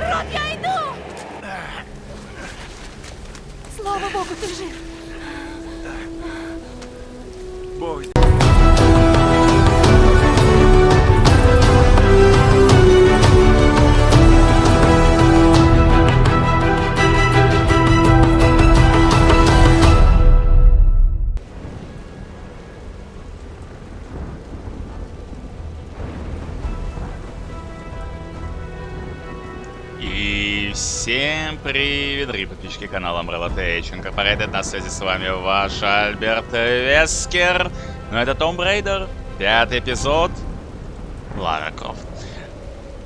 Роб, я иду! Слава богу, ты жив. Бог привет, подписчики канала Umbrella Tech Incorporated. На связи с вами ваш Альберт Вескер. Ну это Том Брейдер, пятый эпизод, Лара Крофт.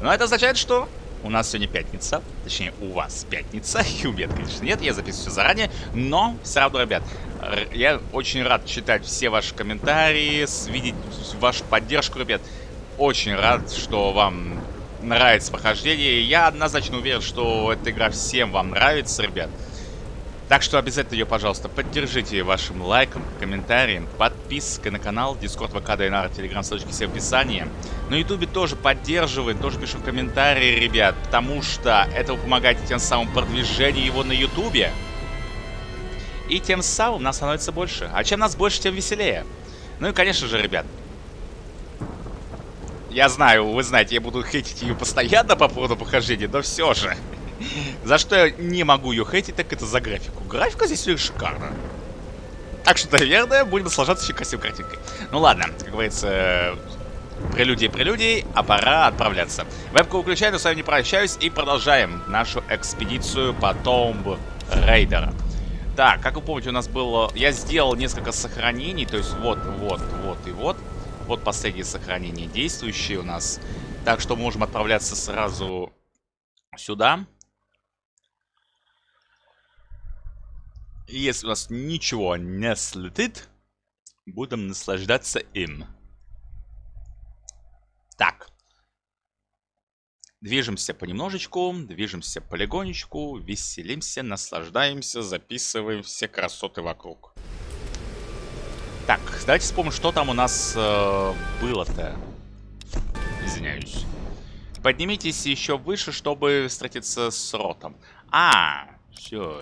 Но это означает, что у нас сегодня пятница, точнее у вас пятница, и у меня, конечно, нет, я записываю все заранее, но все равно, ребят, я очень рад читать все ваши комментарии, видеть вашу поддержку, ребят. Очень рад, что вам нравится прохождение. Я однозначно уверен, что эта игра всем вам нравится, ребят. Так что обязательно ее, пожалуйста, поддержите вашим лайком, комментарием, подпиской на канал, Discord, ВК, Дайнар, Телеграм, ссылочки все в описании. На Ютубе тоже поддерживаем, тоже пишем комментарии, ребят, потому что это вы помогаете тем самым продвижению его на Ютубе. И тем самым нас становится больше. А чем нас больше, тем веселее. Ну и, конечно же, ребят, я знаю, вы знаете, я буду хейтить ее постоянно по поводу похождения, но все же. За что я не могу ее хейтить, так это за графику. Графика здесь шикарна. Так что, наверное, будем наслаждаться еще красивой картинкой. Ну ладно, как говорится, прелюдии прелюдий, а пора отправляться. Вебку выключаю, но с вами не прощаюсь и продолжаем нашу экспедицию по Tomb Raider. Так, как вы помните, у нас было... Я сделал несколько сохранений, то есть вот, вот, вот и вот. Вот последнее сохранение действующее у нас. Так что можем отправляться сразу сюда. Если у нас ничего не слетит, будем наслаждаться им. Так. Движемся понемножечку, движемся полигонечку, веселимся, наслаждаемся, записываем все красоты вокруг. Так, давайте вспомним, что там у нас э, было-то. Извиняюсь. Поднимитесь еще выше, чтобы встретиться с Ротом. А, все.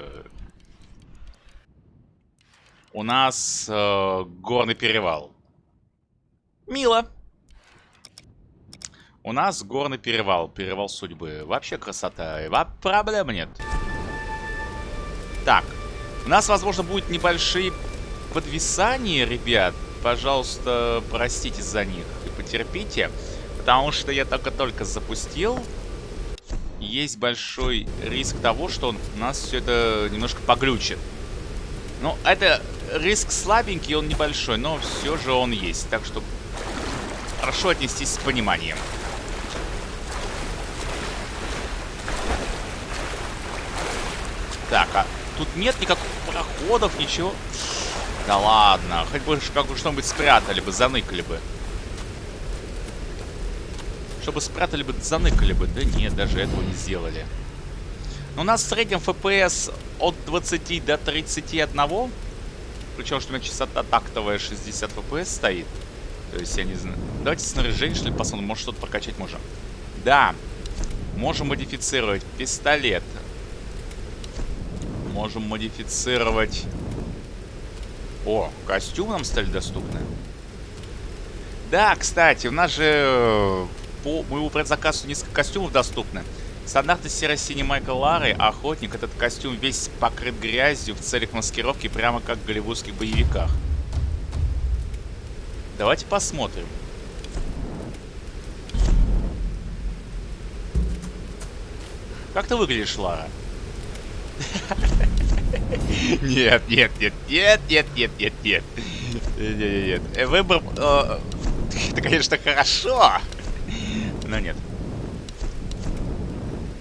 У нас э, горный перевал. Мило. У нас горный перевал, перевал судьбы. Вообще красота, проблем нет. Так, у нас, возможно, будут небольшие подвисания, ребят. Пожалуйста, простите за них и потерпите. Потому что я только-только запустил. Есть большой риск того, что он, нас все это немножко поглючит. Ну, это риск слабенький, он небольшой, но все же он есть. Так что прошу отнестись с пониманием. Так, а тут нет никаких проходов, ничего. Да ладно, хоть бы как бы что-нибудь спрятали бы, заныкали бы. Чтобы спрятали бы, заныкали бы. Да нет, даже этого не сделали. Но у нас в среднем FPS от 20 до 31. Причем, что у меня частота тактовая 60 FPS стоит. То есть, я не знаю. Давайте снаряжение, что ли, посмотрим. Может, что-то прокачать можем. Да. Можем модифицировать пистолет. Можем модифицировать... О, костюмы нам стали доступны. Да, кстати, у нас же э, по моему предзаказу несколько костюмов доступны. Стандартный серо-синий Майкл Лары, охотник. Этот костюм весь покрыт грязью в целях маскировки, прямо как в голливудских боевиках. Давайте посмотрим. Как ты выглядишь, Лара? Нет, нет, нет, нет, нет, нет, нет, нет. Нет, нет. Э, Выбор... э, Это, конечно, хорошо. Но нет.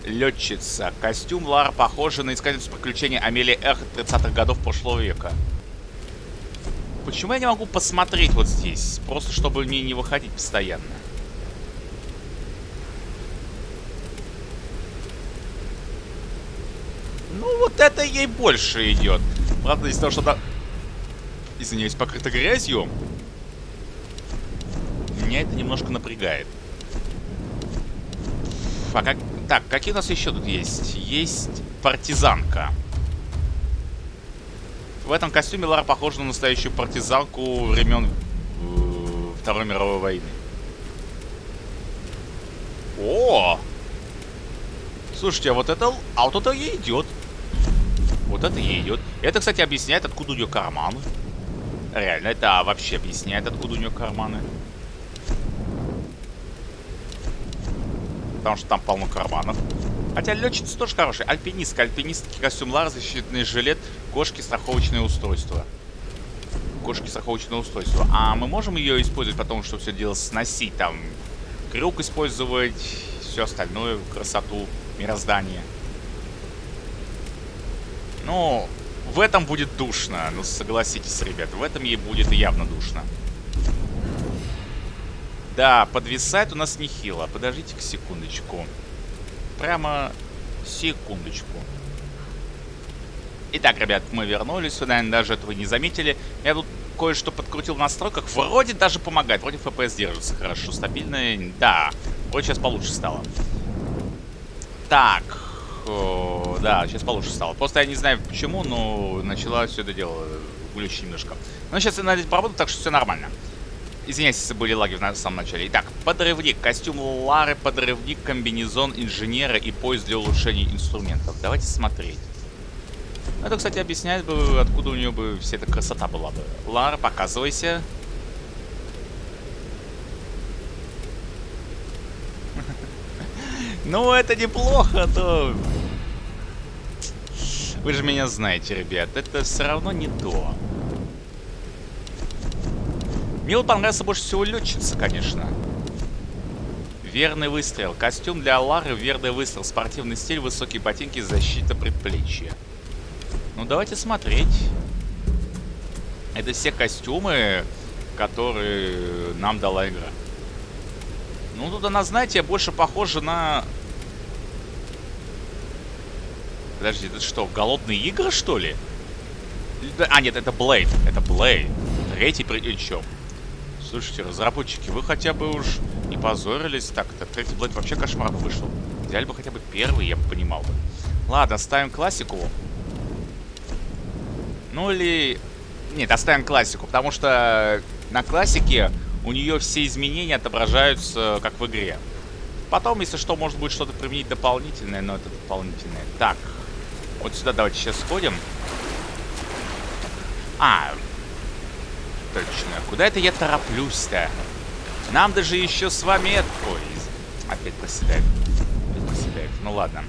Летчица. Костюм Лара похожа на искательницу приключений Амелии Эхо 30-х годов прошлого века. Почему я не могу посмотреть вот здесь? Просто чтобы мне не выходить постоянно. Ну, вот это ей больше идет. Правда, из-за того, что она... Извиняюсь, покрыта грязью. меня это немножко напрягает. А как... Так, какие у нас еще тут есть? Есть партизанка. В этом костюме Лара похожа на настоящую партизанку времен э, Второй мировой войны. О! Слушайте, а вот это... А вот это ей идет. Вот это ей идет. Это, кстати, объясняет, откуда у нее карманы. Реально, это вообще объясняет, откуда у нее карманы. Потому что там полно карманов. Хотя летчица тоже хорошая. Альпинистка, альпинистский костюм Лар, защитный жилет, кошки, страховочное устройство. Кошки, страховочное устройство. А мы можем ее использовать потом, чтобы все дело сносить? Там крюк использовать, все остальное, красоту, мироздание. Ну, в этом будет душно. Ну, согласитесь, ребят, в этом ей будет явно душно. Да, подвисает у нас нехило. Подождите-ка секундочку. Прямо секундочку. Итак, ребят, мы вернулись. Вы, наверное, даже этого не заметили. Я тут кое-что подкрутил в настройках. Вроде даже помогает. Вроде FPS держится хорошо, стабильно. Да, вроде сейчас получше стало. Так. О, да, сейчас получше стало. Просто я не знаю почему, но начала все это дело глючить немножко. Но сейчас я над этим поработаю, так что все нормально. Извиняюсь, если были лаги в самом начале. Итак, подрывник, костюм Лары, подрывник, комбинезон инженера и поезд для улучшения инструментов. Давайте смотреть. Это, кстати, объясняет бы, откуда у нее бы вся эта красота была бы. Лара, показывайся. Ну, это неплохо, то... Вы же меня знаете, ребят, это все равно не то. Мне понравился больше всего летчица, конечно. Верный выстрел. Костюм для Лары, верный выстрел. Спортивный стиль, высокие ботинки, защита предплечья. Ну, давайте смотреть. Это все костюмы, которые нам дала игра. Ну, тут она, знаете, больше похожа на... Подожди, это что, голодные игры, что ли? А, нет, это Блейд. Это Блейд. Третий причем. Слушайте, разработчики, вы хотя бы уж не позорились. Так-то, третий Блейд вообще кошмар вышел. Взяли бы хотя бы первый, я бы понимал бы. Ладно, ставим классику. Ну или... Нет, оставим классику, потому что на классике у нее все изменения отображаются, как в игре. Потом, если что, может быть что-то применить дополнительное, но это дополнительное. Так, вот сюда давайте сейчас сходим. А, Точно. Куда это я тороплюсь-то? Нам даже еще с вами... Ой, опять проседает. Опять проседает. Ну ладно.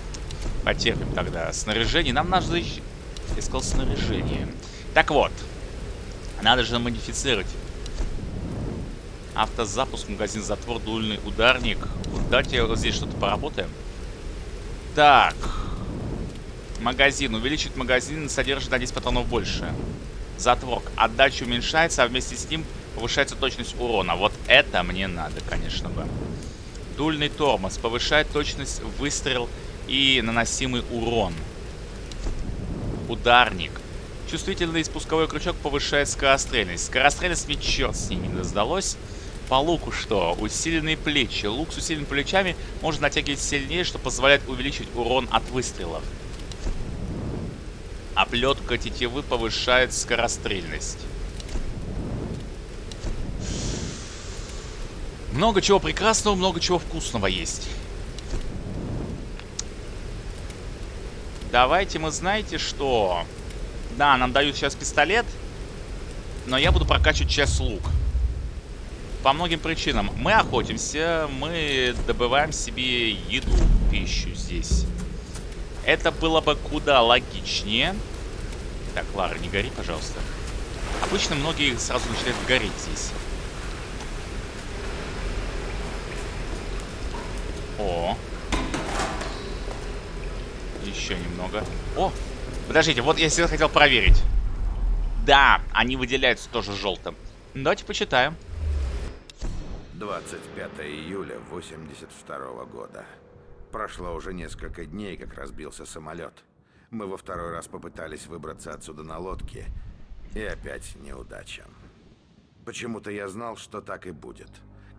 Потерпим тогда. Снаряжение. Нам надо еще... Я сказал снаряжение. Так вот. Надо же модифицировать. Автозапуск, магазин затвор, дульный ударник. Вот давайте здесь что-то поработаем. Так. Магазин. Увеличить магазин содержит на 10 патронов больше затвор. Отдача уменьшается, а вместе с ним повышается точность урона. Вот это мне надо, конечно бы. Дульный тормоз. Повышает точность выстрел и наносимый урон. Ударник. Чувствительный спусковой крючок повышает скорострельность. Скорострельность мне черт с ним не сдалось. По луку что? Усиленные плечи. Лук с усиленными плечами можно натягивать сильнее, что позволяет увеличить урон от выстрелов. Оплетка тетивы повышает скорострельность. Много чего прекрасного, много чего вкусного есть. Давайте мы, знаете что? Да, нам дают сейчас пистолет. Но я буду прокачивать часть лук. По многим причинам. Мы охотимся, мы добываем себе еду, пищу здесь. Это было бы куда логичнее. Так, Лара, не гори, пожалуйста. Обычно многие сразу начинают гореть здесь. О. Еще немного. О! Подождите, вот я всегда хотел проверить. Да, они выделяются тоже желтым. Давайте почитаем. 25 июля 82 -го года. Прошло уже несколько дней, как разбился самолет. Мы во второй раз попытались выбраться отсюда на лодке, и опять неудача. Почему-то я знал, что так и будет.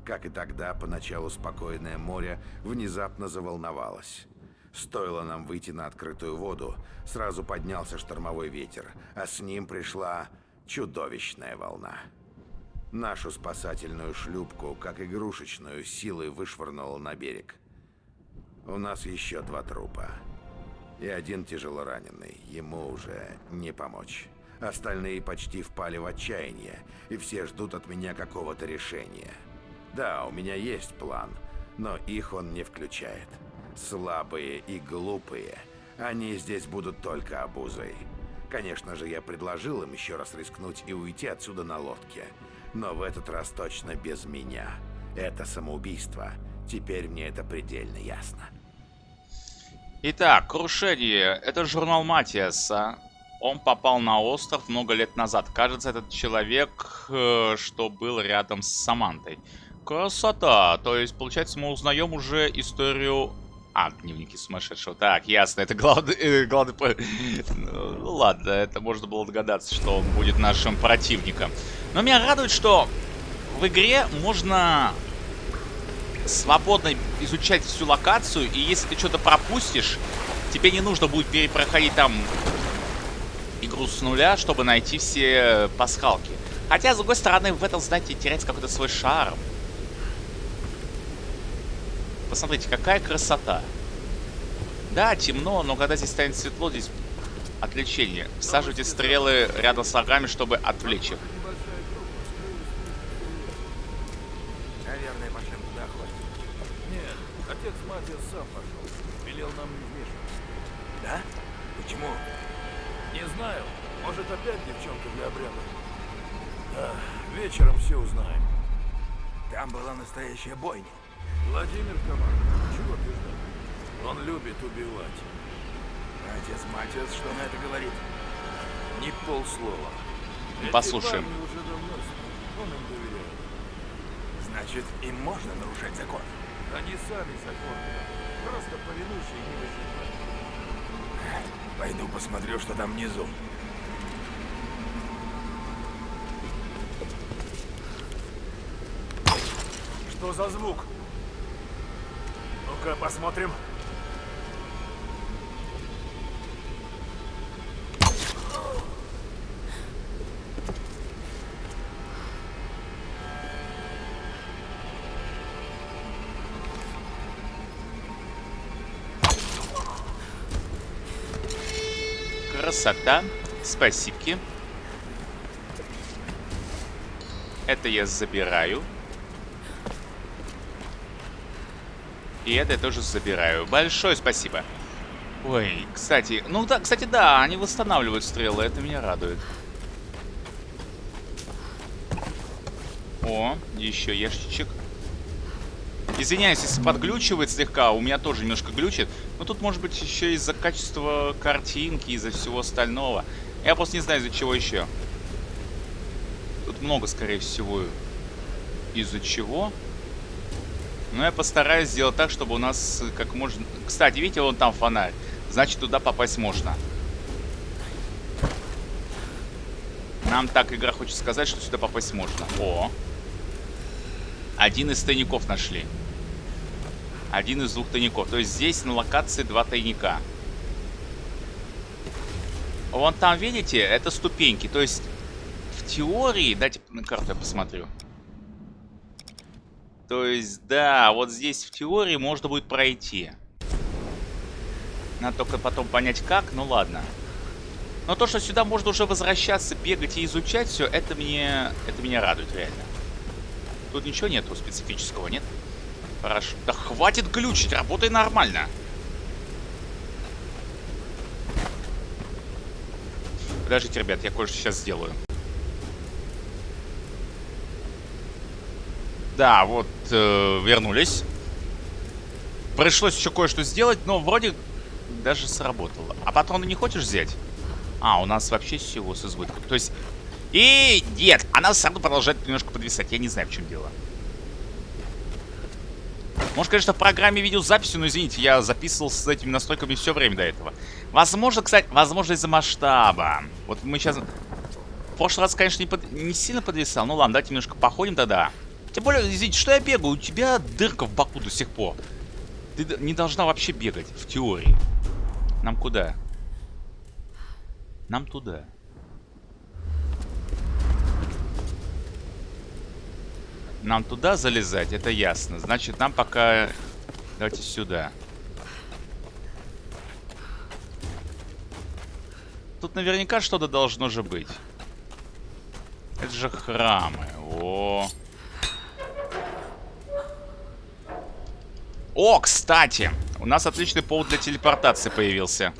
Как и тогда, поначалу спокойное море внезапно заволновалось. Стоило нам выйти на открытую воду, сразу поднялся штормовой ветер, а с ним пришла чудовищная волна. Нашу спасательную шлюпку, как игрушечную, силой вышвырнуло на берег. У нас еще два трупа. И один тяжело раненый. Ему уже не помочь. Остальные почти впали в отчаяние, и все ждут от меня какого-то решения. Да, у меня есть план, но их он не включает. Слабые и глупые, они здесь будут только обузой. Конечно же, я предложил им еще раз рискнуть и уйти отсюда на лодке. Но в этот раз точно без меня. Это самоубийство. Теперь мне это предельно ясно. Итак, крушение. Это журнал Матиаса. Он попал на остров много лет назад. Кажется, этот человек, э, что был рядом с Самантой. Красота. То есть, получается, мы узнаем уже историю... А, дневники сумасшедшего. Так, ясно, это главный... Э, главный... Ну, ладно, это можно было догадаться, что он будет нашим противником. Но меня радует, что в игре можно свободно изучать всю локацию, и если ты что-то пропустишь, тебе не нужно будет перепроходить там игру с нуля, чтобы найти все пасхалки. Хотя, с другой стороны, в этом, знаете, теряется какой-то свой шарм. Посмотрите, какая красота. Да, темно, но когда здесь станет светло, здесь отвлечение. Всаживайте стрелы рядом с врагами, чтобы отвлечь их. Отец Матиас сам пошел. Велел нам не вмешиваться. Да? Почему? Не знаю, может опять девчонка для обряда. Да, вечером все узнаем. Там была настоящая бойня. Владимир командует. Чего ты ждал? Он любит убивать. Отец Матиас что на это говорит? Ни полслова. Эти Послушаем. парни уже давно. Он им доверяет. Значит, им можно нарушать закон. Они сами законны. Просто повинуйся не. Пойду посмотрю, что там внизу. Что за звук? Ну-ка, посмотрим. Красота. Спасибо. Это я забираю. И это я тоже забираю. Большое спасибо. Ой, кстати, ну да, кстати, да, они восстанавливают стрелы, это меня радует. О, еще ящичек. Извиняюсь, если подглючивает слегка, у меня тоже немножко глючит. Но тут может быть еще из-за качества картинки, из-за всего остального. Я просто не знаю, из-за чего еще. Тут много, скорее всего, из-за чего. Но я постараюсь сделать так, чтобы у нас как можно... Кстати, видите, вон там фонарь. Значит, туда попасть можно. Нам так игра хочет сказать, что сюда попасть можно. О! Один из тайников нашли. Один из двух тайников. То есть здесь на локации два тайника. Вон там, видите, это ступеньки. То есть в теории... Дайте на карту я посмотрю. То есть, да, вот здесь в теории можно будет пройти. Надо только потом понять как, ну ладно. Но то, что сюда можно уже возвращаться, бегать и изучать все, это мне, это меня радует реально. Тут ничего нету специфического, нет? Хорошо. Да хватит глючить, работай нормально. Подождите, ребят, я кое-что сейчас сделаю. Да, вот, э, вернулись. Пришлось еще кое-что сделать, но вроде даже сработало. А патроны не хочешь взять? А, у нас вообще всего с избытком. То есть... И нет, она все равно продолжает немножко подвисать. Я не знаю, в чем дело. Может, конечно, в программе видеозаписи, но извините, я записывал с этими настройками все время до этого. Возможно, кстати, возможно из-за масштаба. Вот мы сейчас... В прошлый раз, конечно, не, под... не сильно подвисал. Ну ладно, давайте немножко походим тогда. Тем более, извините, что я бегаю? У тебя дырка в боку до сих пор. Ты не должна вообще бегать, в теории. Нам куда? Нам туда. Нам туда залезать, это ясно. Значит, нам пока... Давайте сюда. Тут наверняка что-то должно же быть. Это же храмы. О. О, кстати, у нас отличный повод для телепортации появился.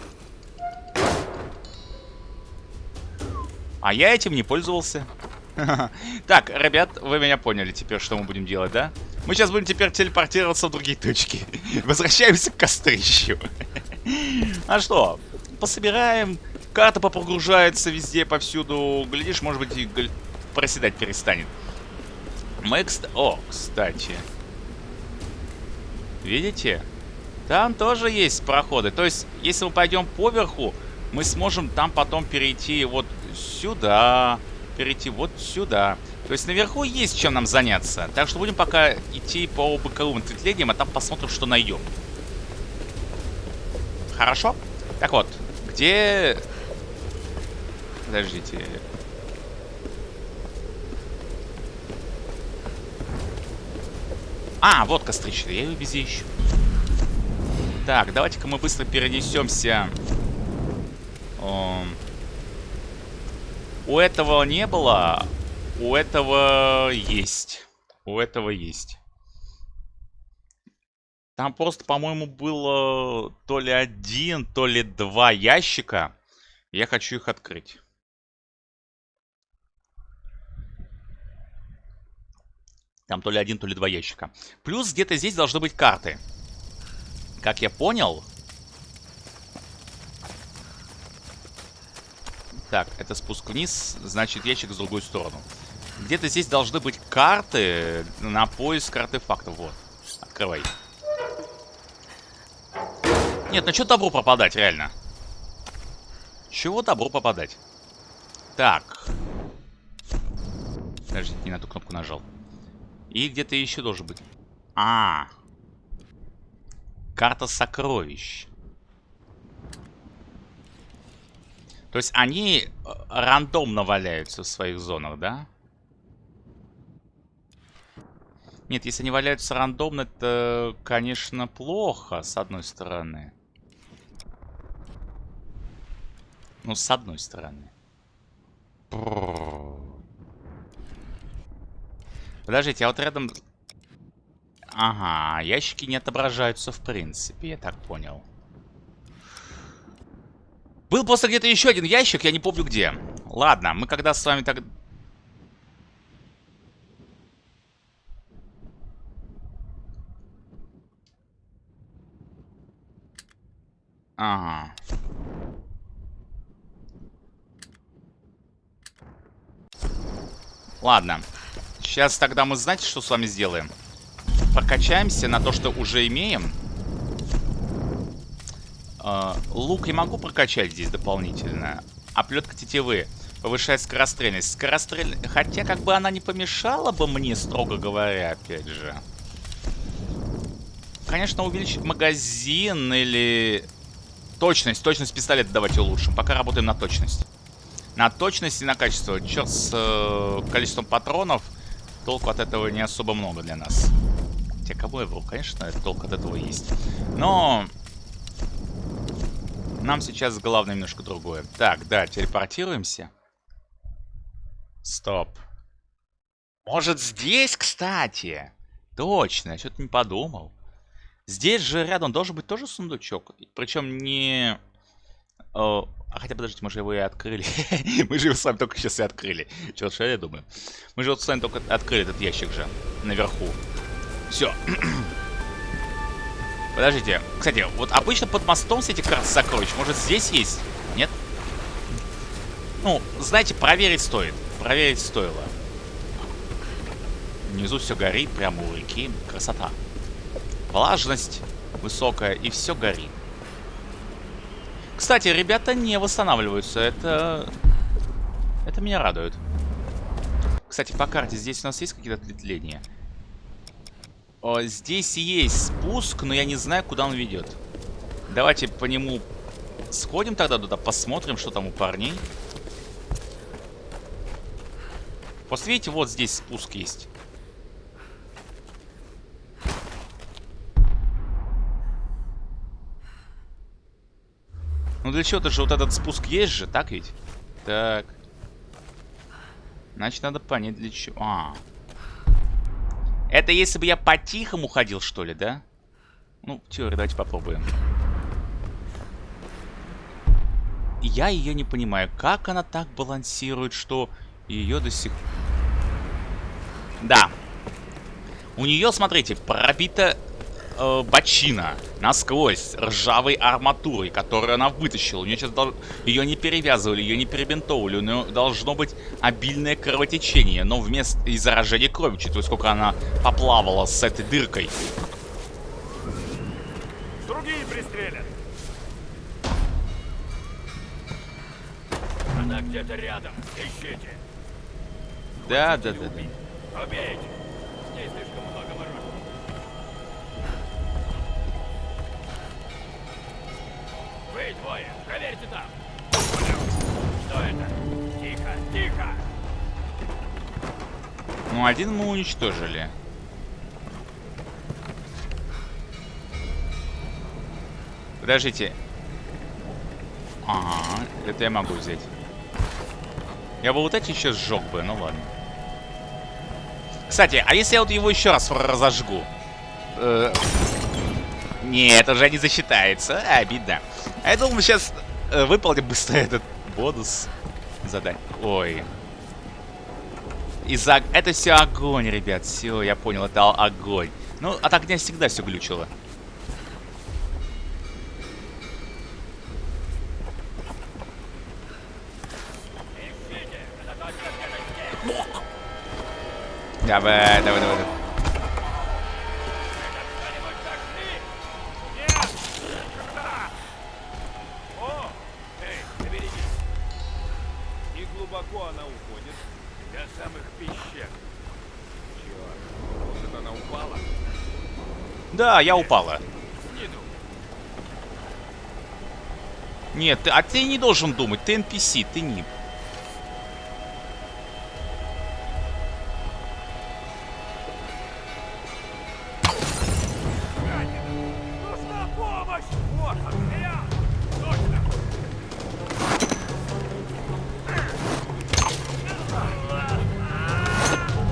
А я этим не пользовался. Так, ребят, вы меня поняли теперь, что мы будем делать, да? Мы сейчас будем теперь телепортироваться в другие точки. Возвращаемся к кострищу. А что? Пособираем. Карта попрогружается везде, повсюду. Глядишь, может быть, и проседать перестанет. Мы, О, кстати. Видите? Там тоже есть проходы. То есть, если мы пойдем поверху, мы сможем там потом перейти вот сюда, перейти вот сюда. То есть наверху есть чем нам заняться. Так что будем пока идти по боковым ответвлениям, а там посмотрим, что найдем. Хорошо? Так вот, где... Подождите. А, вот кострища, я ее везде ищу. Так, давайте-ка мы быстро перенесемся. Эм, У этого не было, у этого есть. У этого есть. Там просто, по-моему, было то ли один, то ли два ящика. Я хочу их открыть. Там то ли один, то ли два ящика. Плюс где-то здесь должны быть карты. Как я понял... Так, это спуск вниз, значит ящик в другую сторону. Где-то здесь должны быть карты на поиск артефактов. Вот, открывай. Нет, ну что добру пропадать, реально? Чего добру попадать? Так. Подождите, не на ту кнопку нажал. И где-то еще должен быть. А, Карта сокровищ. То есть они э, рандомно валяются в своих зонах, да? Нет, если они валяются рандомно, это, конечно, плохо, с одной стороны. Ну, с одной стороны. Подождите, а вот рядом... Ага, ящики не отображаются в принципе, я так понял. Был просто где-то еще один ящик, я не помню где. Ладно, мы когда с вами так... Ага. Ладно. Сейчас тогда мы, знаете, что с вами сделаем? Прокачаемся на то, что уже имеем. Э, лук я могу прокачать здесь дополнительно. А плетка тетивы повышает скорострельность. Скорострель... Хотя, как бы она не помешала бы мне, строго говоря, опять же. Конечно, увеличить магазин или... Точность. Точность пистолета давайте улучшим. Пока работаем на точность. На точность и на качество. Черт с э, количеством патронов. Толку от этого не особо много для нас. Хотя кого был? Конечно, толк от этого есть. Но... Нам сейчас главное немножко другое. Так, да, телепортируемся. Стоп. Может, здесь, кстати? Точно, я что-то не подумал. Здесь же рядом должен быть тоже сундучок. Причем не... О, а хотя, подождите, мы же его и открыли. мы же его с вами только сейчас и открыли. Черт, что я думаю. Мы же вот с вами только открыли этот ящик же. Наверху. Все. Подождите. Кстати, вот обычно под мостом с этих карт сокровищ. Может, здесь есть? Нет? Ну, знаете, проверить стоит. Проверить стоило. Внизу все горит, прямо у реки. Красота. Влажность высокая, и все горит. Кстати, ребята не восстанавливаются. Это... Это меня радует. Кстати, по карте здесь у нас есть какие-то ответвления? О, здесь есть спуск, но я не знаю, куда он ведет. Давайте по нему сходим тогда туда, посмотрим, что там у парней. Просто видите, вот здесь спуск есть. Ну для чего-то же вот этот спуск есть же, так ведь? Так. Значит, надо понять для чего. А. Это если бы я по-тихому ходил, что ли, да? Ну, теория, давайте попробуем. Я ее не понимаю. Как она так балансирует, что ее до сих... Да. У нее, смотрите, пробита э, бочина насквозь ржавой арматурой, которую она вытащила. У нее сейчас дол... ее не перевязывали, ее не перебинтовывали. У нее должно быть обильное кровотечение, но вместо и заражения крови, учитывая, сколько она поплавала с этой дыркой. Другие пристрелят. Она где-то рядом. Ищите. Да, да, да, да. Убейте. Ну, один мы уничтожили. Подождите. Ага, это я могу взять. Я бы вот эти еще сжег бы, ну ладно. Кстати, а если я вот его еще раз разожгу? Э, Нет, уже не засчитается. А, обидно. А я думал, сейчас э, выполним быстро этот бонус задание. Ой. Из-за... Это все огонь, ребят. Все, я понял, это огонь. Ну, от огня всегда все глючило. Давай, давай, давай. Да, я упала. Нет, а ты не должен думать. Ты NPC, ты не.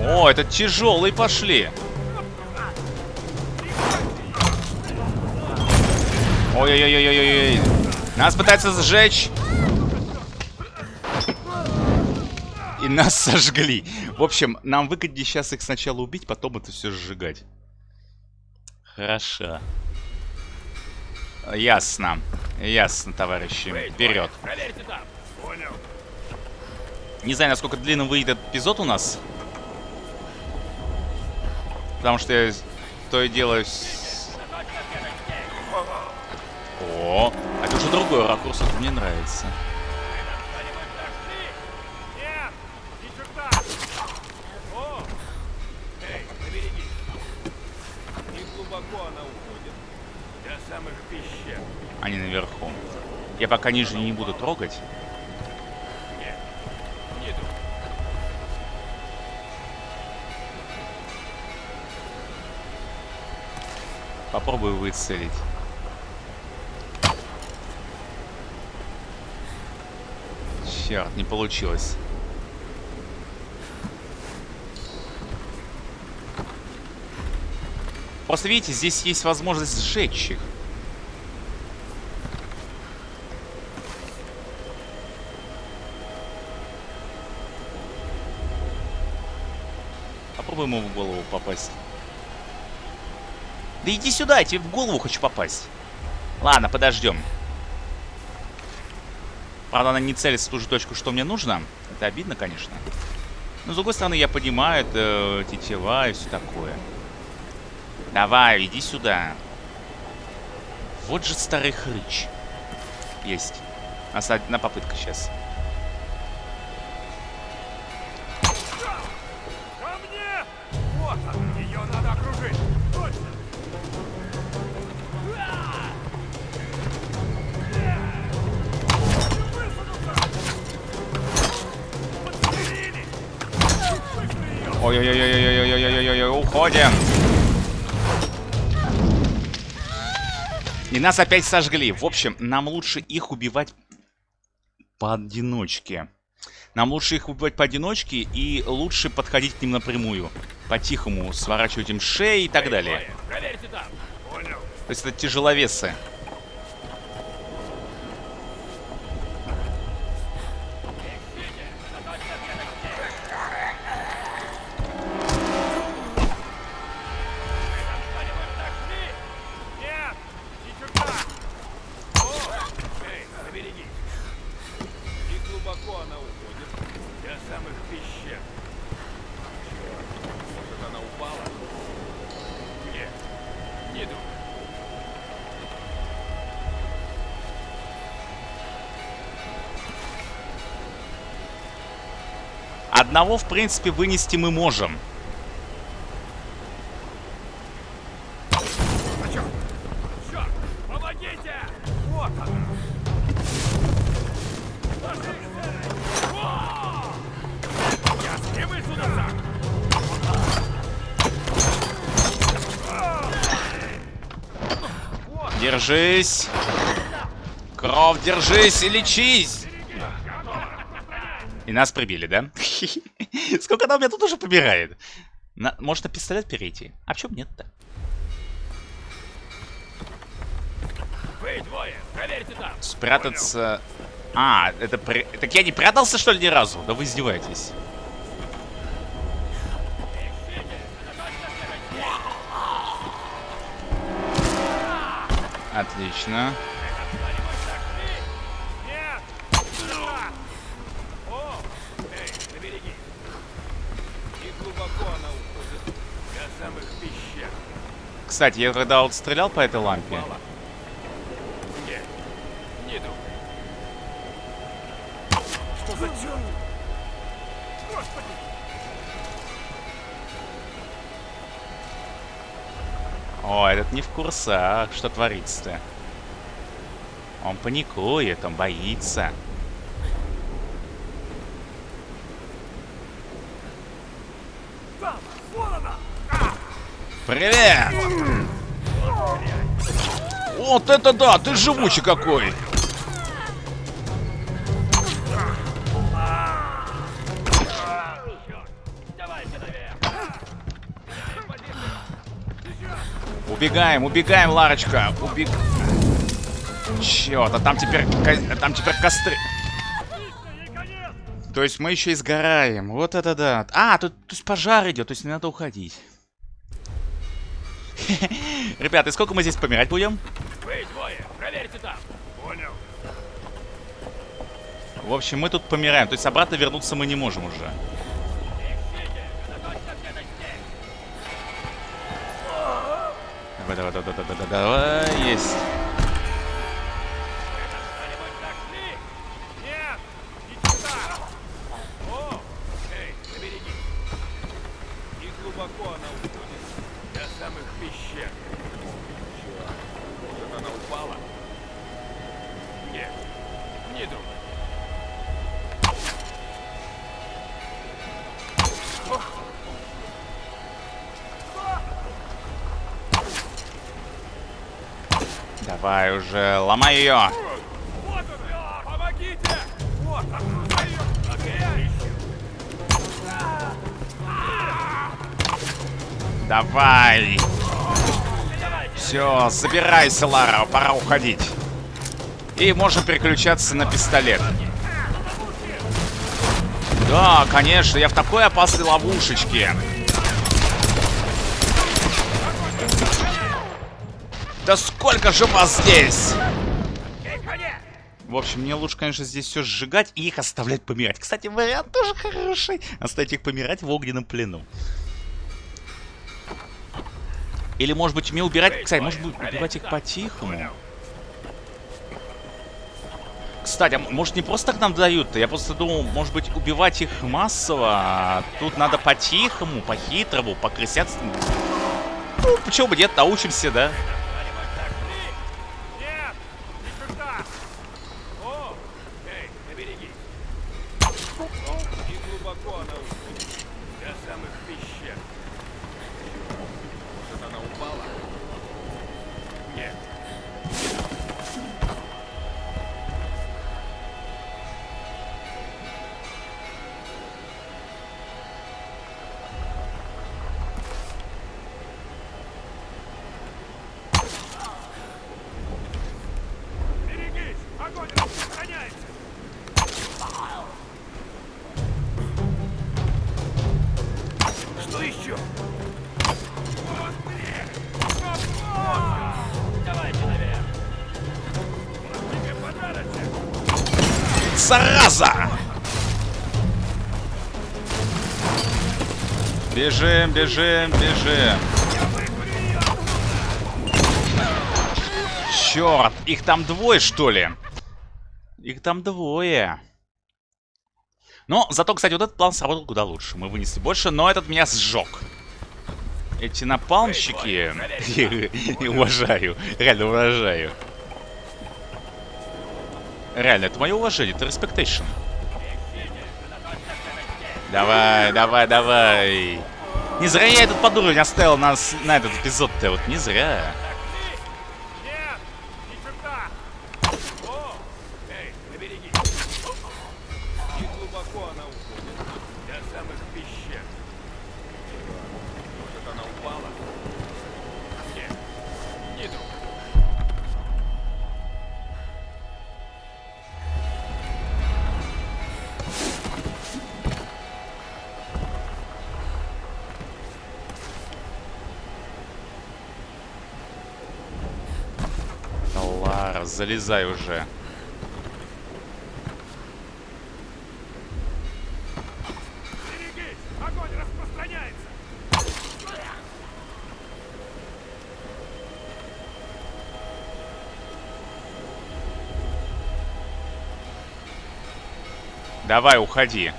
О, это тяжелые пошли. Ой-ой-ой-ой-ой-ой. Нас пытаются сжечь. И нас сожгли. В общем, нам выгоднее сейчас их сначала убить, потом это все сжигать. Хорошо. Ясно. Ясно, товарищи. Вперед. Не знаю, насколько длинным выйдет этот эпизод у нас. Потому что я то и делаю... О, это уже другой ракурс, это мне нравится. Они наверху. Я пока ниже не буду трогать. Попробую выцелить. Черт, не получилось. Просто видите, здесь есть возможность сжечь их. Попробуем ему в голову попасть. Да иди сюда, я тебе в голову хочу попасть. Ладно, подождем. Правда, она не целится в ту же точку, что мне нужно. Это обидно, конечно. Но, с другой стороны, я понимаю, это тетива и все такое. Давай, иди сюда. Вот же старый хрыч. Есть. У нас одна попытка сейчас. Уходим. И нас опять сожгли. В общем, нам лучше их убивать поодиночке. Нам лучше их убивать поодиночке и лучше подходить к ним напрямую. По-тихому сворачивать им шеи и так далее. То есть это тяжеловесы. Одного, в принципе, вынести мы можем. Держись! кровь, держись и лечись! И нас прибили, да? Сколько она у меня тут уже побирает? На... Может на пистолет перейти? А почему нет-то? Вы двое, проверьте там! Спрятаться... А, это... При... Так я не прятался, что ли, ни разу? Да вы издеваетесь. Отлично. Кстати, я когда вот стрелял по этой лампе! О, этот не в курсах, что творится-то. Он паникует, он боится. Там! Вон она! Привет! Вот это да, ты живучий какой! Убегаем, убегаем, Ларочка! Убег... Чёрт, а там теперь... Там теперь костры... То есть мы еще и сгораем. Вот это да. А, тут, то есть пожар идет, то есть не надо уходить. Ребята, и сколько мы здесь помирать будем? Вы двое, проверьте там! Понял. В общем, мы тут помираем. То есть обратно вернуться мы не можем уже. Давай, давай, давай, давай, давай, давай, есть. Так я ищу! Давай. Все, забирайся, Лара, пора уходить. И можем переключаться на пистолет. Да, конечно, я в такой опасной ловушечке. Да сколько же вас здесь? В общем, мне лучше, конечно, здесь все сжигать и их оставлять помирать. Кстати, вариант тоже хороший. Оставить их помирать в огненном плену. Или, может быть, мне убирать... Кстати, может быть, убивать их по-тихому? Кстати, а может не просто так нам дают-то? Я просто думал, может быть, убивать их массово, а тут надо по-тихому, по-хитрому, по-крысятству. Ну, почему бы нет, научимся, да? Слышу! Давайте наверх! Зараза! Бежим, бежим, бежим. Черт, их там двое, что ли? Их там двое. Но зато, кстати, вот этот план сработал куда лучше. Мы вынесли больше, но этот меня сжег. Эти напалмщики... Уважаю. Реально уважаю. Реально, это мое уважение, это respectation. Давай, давай, давай. Не зря я этот подуровень оставил на, на этот эпизод-то. Вот не зря. Залезай уже. Давай, уходи.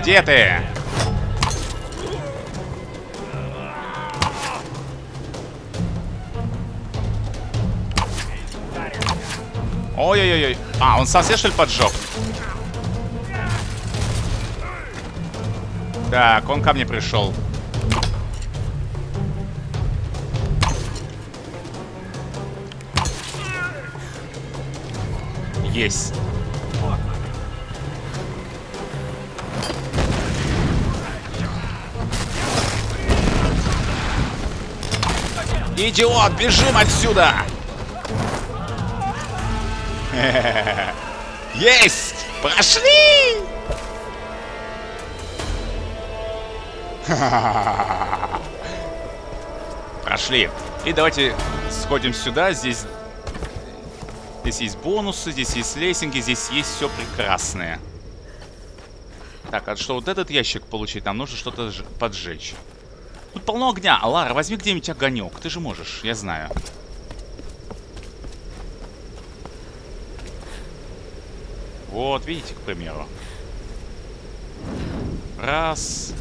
Где ты? Ой-ой-ой. А, он себе, что ли, поджег? Так, он ко мне пришел. Есть. Идиот, бежим отсюда! Есть! Прошли! Прошли. И давайте сходим сюда. Здесь Здесь есть бонусы, здесь есть лесенки, здесь есть все прекрасное. Так, а что вот этот ящик получить? Нам нужно что-то поджечь. Тут полно огня. Лара, возьми где-нибудь огонек. Ты же можешь, я знаю. Вот, видите, к примеру. Раз.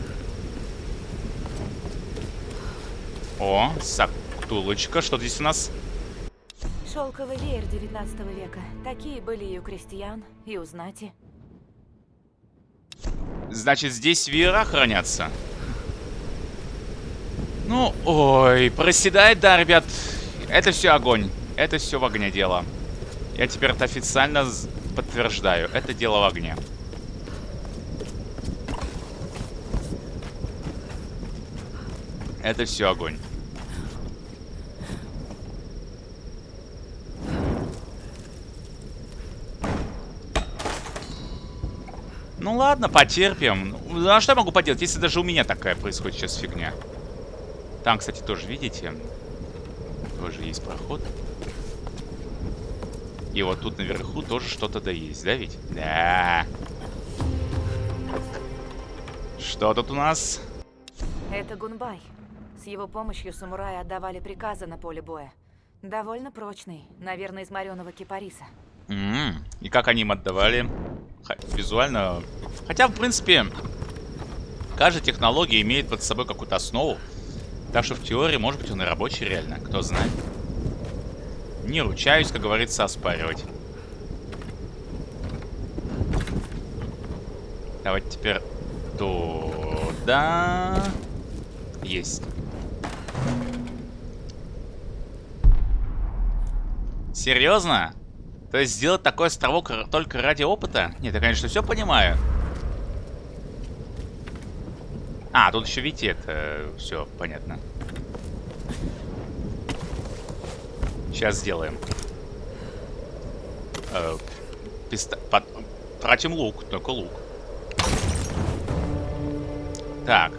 О, сактулочка. Что здесь у нас? Шелковый веер 19 века. Такие были и у крестьян, и у знати. Значит, здесь веера хранятся. Ну, ой, проседает, да, ребят. Это все огонь. Это все в огне дело. Я теперь это официально подтверждаю. Это дело в огне. Это все огонь. Ну ладно, потерпим. Ну, а что я могу поделать, если даже у меня такая происходит сейчас фигня? Там, кстати, тоже, видите? Тоже есть проход. И вот тут наверху тоже что-то да есть, да ведь? Да. Что тут у нас? Это Гунбай. С его помощью самураи отдавали приказы на поле боя. Довольно прочный, наверное, из мореного кипариса. -м -м. И как они им отдавали? Х визуально... Хотя, в принципе, каждая технология имеет под собой какую-то основу. Так что в теории, может быть, он и рабочий реально. Кто знает. Не ручаюсь, как говорится, оспаривать. Давайте теперь туда. Есть. Серьезно? То есть сделать такой островок только ради опыта? Нет, я, конечно, все понимаю. А, тут еще, видите, это э, все понятно. Сейчас сделаем. Э, писта... Под... Тратим лук, только лук. Так.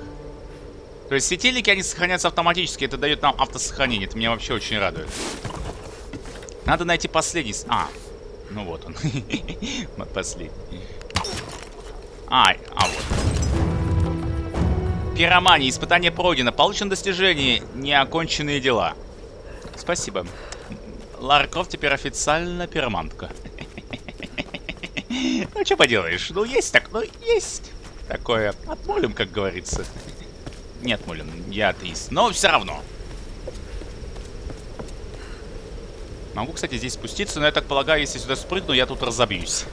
То есть светильники, они сохранятся автоматически. Это дает нам автосохранение. Это меня вообще очень радует. Надо найти последний... А, ну вот он. Последний. А, Пиромания. Испытание пройдено. Получено достижение. Неоконченные дела. Спасибо. Лара Крофт теперь официально пиромантка. Ну, что поделаешь? Ну, есть так, ну, есть такое. Отмолим, как говорится. Не отмолим, я атеист. Но все равно. Могу, кстати, здесь спуститься, но я так полагаю, если сюда спрыгну, я тут разобьюсь.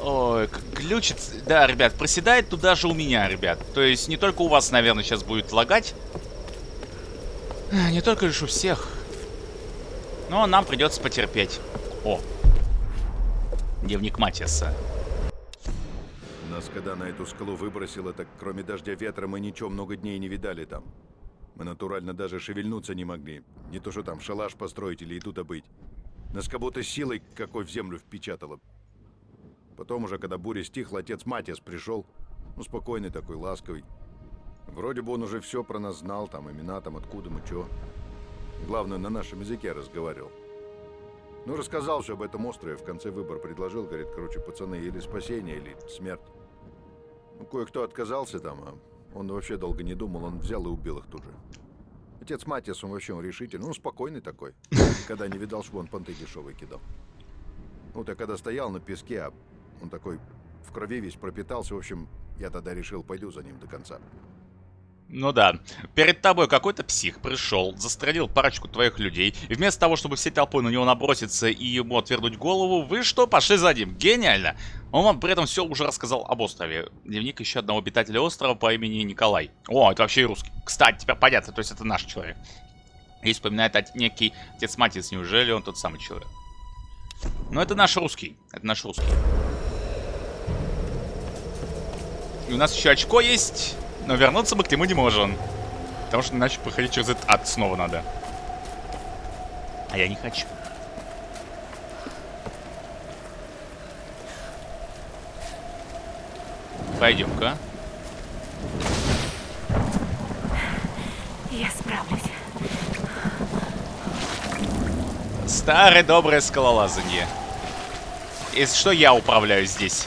Ой, как глючит. Да, ребят, проседает туда же у меня, ребят. То есть не только у вас, наверное, сейчас будет лагать. Не только лишь у всех. Но нам придется потерпеть. О. Дневник Матиаса. Нас когда на эту скалу выбросило, так кроме дождя ветра мы ничего много дней не видали там. Мы натурально даже шевельнуться не могли. Не то что там шалаш построить или тут добыть. Нас как будто силой какой в землю впечатало. Потом уже, когда буря стихла, отец Матиас пришел. Ну, спокойный такой, ласковый. Вроде бы он уже все про нас знал, там имена, там откуда мы, чего. Главное, на нашем языке разговаривал. Ну, рассказал все об этом острове, в конце выбор предложил, говорит, короче, пацаны, или спасение, или смерть. Ну, кое-кто отказался там, а он вообще долго не думал, он взял и убил их тут же. Отец Матиас, он вообще он решительный, ну, спокойный такой. Никогда не видал, что он понты дешевые кидал. Ну, вот я когда стоял на песке, а он такой в крови весь пропитался. В общем, я тогда решил, пойду за ним до конца. Ну да. Перед тобой какой-то псих пришел, застрелил парочку твоих людей. И вместо того, чтобы всей толпой на него наброситься и ему отвернуть голову, вы что, пошли за ним? Гениально! Он вам при этом все уже рассказал об острове. Дневник еще одного обитателя острова по имени Николай. О, это вообще русский. Кстати, теперь понятно, то есть это наш человек. И вспоминает от некий отец Матис, неужели он тот самый человек? Но это наш русский. Это наш русский. И у нас еще очко есть, но вернуться мы к нему не можем. Потому что иначе проходить через этот ад снова надо. А я не хочу. Пойдем-ка. Я справлюсь. Старое доброе скалолазание. Если что, я управляю здесь.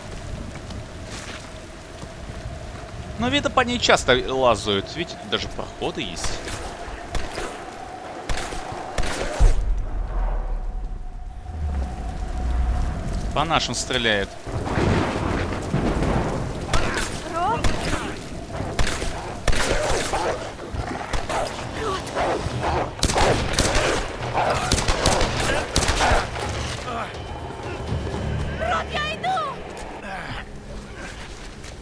Но видно, по ней часто лазают. Видите, даже проходы есть. По нашим стреляет.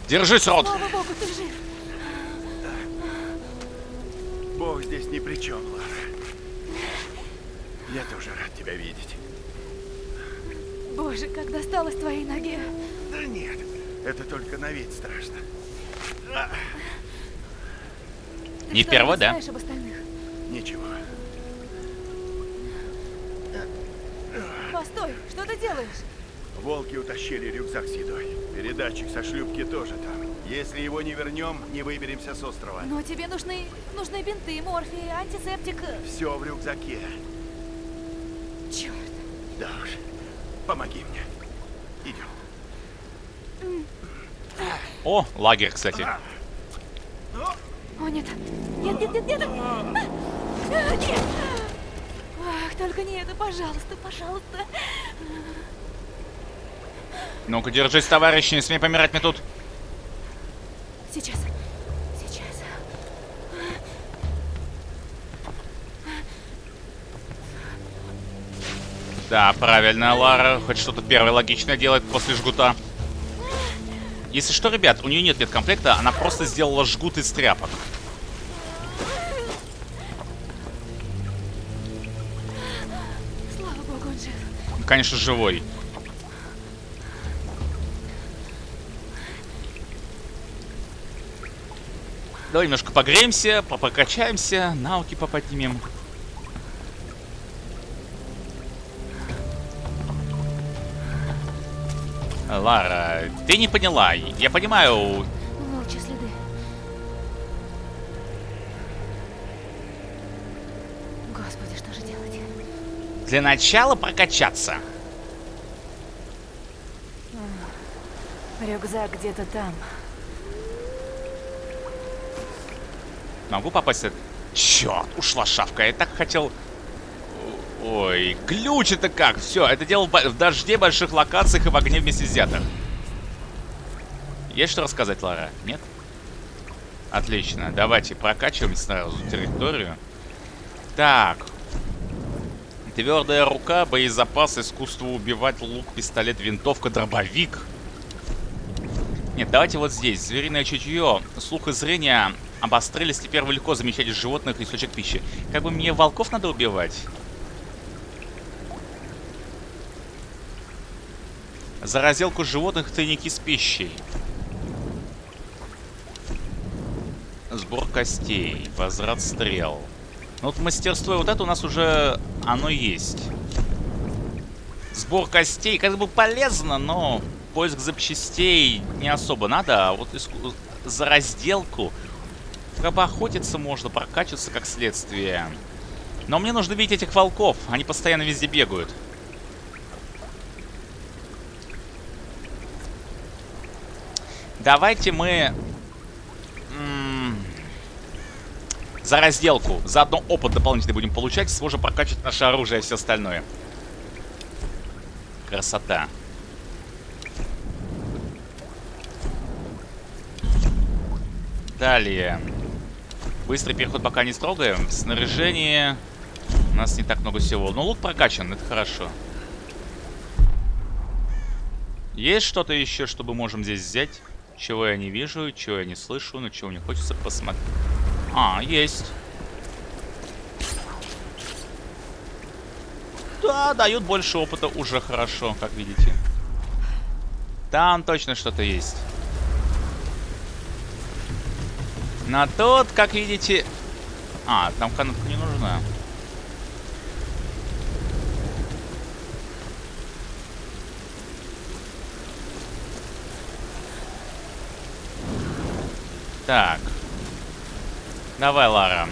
Держись, Рот! Слава это только на вид страшно. Ты Не первый, да? знаешь об остальных? Ничего. Постой, что ты делаешь? Волки утащили рюкзак с едой. Передатчик со шлюпки тоже там. Если его не вернем, не выберемся с острова. Но тебе нужны, нужны бинты, морфий, антисептик. Все в рюкзаке. Черт. Да уж. Помоги мне. Идем. О, лагерь, кстати. О, нет. Нет, нет, нет, нет. А! Нет. Ах, только не это, пожалуйста, пожалуйста. Ну-ка, держись, товарищ, не смей помирать мне тут. Сейчас. Сейчас. Да, правильно, Лара. Хоть что-то первое логичное делает после жгута. Если что, ребят, у нее нет медкомплекта, она просто сделала жгут из тряпок. Слава богу, он Конечно, живой. Давай немножко погреемся, попокачаемся, навыки поподнимем. Лара, ты не поняла. Я понимаю, Волчьи следы. Господи, что же делать? для начала прокачаться. Рюкзак где-то там. Могу попасть? Черт, ушла шавка. Я так хотел... Ой, глюч это как? Все, это бо- в дожде, больших локациях и в огне вместе взятых. Есть что рассказать, Лара? Нет? Отлично. Давайте прокачиваем сразу территорию. Так. Твердая рука, боезапас, искусство убивать, лук, пистолет, винтовка, дробовик. Нет, давайте вот здесь. Звериное чутье, слух и зрение обострились. Теперь легко замечать животных и источник пищи. Как бы мне волков надо убивать? За разделку животных тайники с пищей. Сбор костей. Возврат стрел. Ну вот мастерство вот это у нас уже оно есть. Сбор костей как бы полезно, но поиск запчастей не особо надо. А вот за разделку как бы охотиться можно, прокачиваться как следствие. Но мне нужно видеть этих волков. Они постоянно везде бегают. Давайте мы... За разделку. Заодно опыт дополнительный будем получать. Сможем прокачивать наше оружие и все остальное. Красота. Далее. Быстрый переход пока не строгаем. Снаряжение. У нас не так много всего. Но лук прокачан, это хорошо. Есть что-то еще, что мы можем здесь взять? Чего я не вижу, чего я не слышу, но чего мне хочется посмотреть. А, есть. Да, дают больше опыта, уже хорошо, как видите. Там точно что-то есть. На тот, как видите... А, там канатка не нужна. Так. Давай, Лара.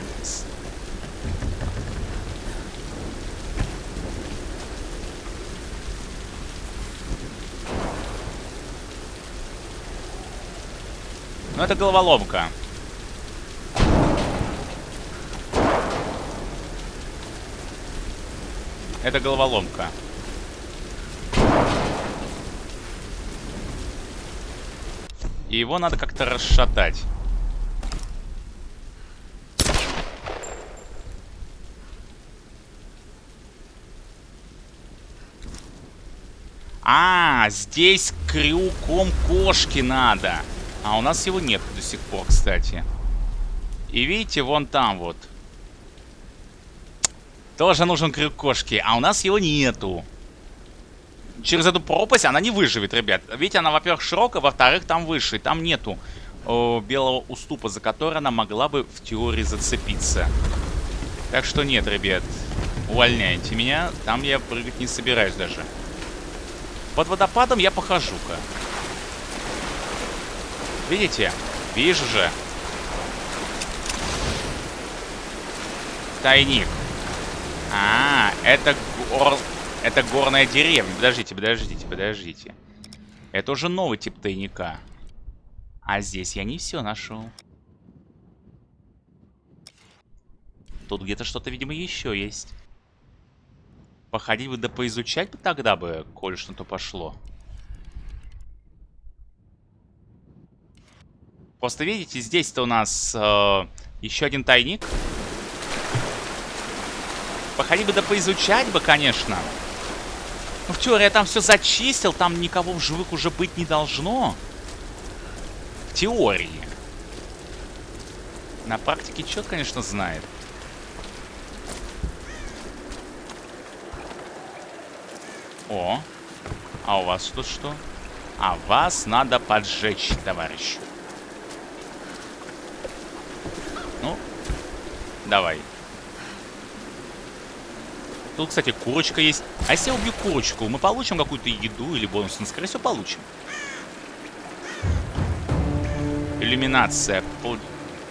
Ну, это головоломка. Это головоломка. И его надо как-то расшатать. А, здесь крюком кошки надо. А у нас его нет до сих пор, кстати. И видите, вон там вот. Тоже нужен крюк кошки, а у нас его нету. Через эту пропасть она не выживет, ребят. Видите, она, во-первых, широкая, во-вторых, там выше. И там нету о, белого уступа, за который она могла бы в теории зацепиться. Так что нет, ребят. Увольняйте меня. Там я прыгать не собираюсь даже. Под водопадом я похожу-ка. Видите? Вижу же. Тайник. А, это гор... Это горная деревня. Подождите, подождите, подождите. Это уже новый тип тайника. А здесь я не все нашел. Тут где-то что-то, видимо, еще есть. Походить бы да поизучать бы тогда бы, коль что то пошло. Просто видите, здесь-то у нас э, еще один тайник. Походить бы да поизучать бы, конечно. Ну, в теории я там все зачистил, там никого в живых уже быть не должно. теории. На практике черт, конечно, знает. О, а у вас тут что? А вас надо поджечь, товарищ. Ну, давай. Тут, кстати, курочка есть. А если я убью курочку, мы получим какую-то еду или бонус? Ну, скорее всего, получим. Иллюминация. Пол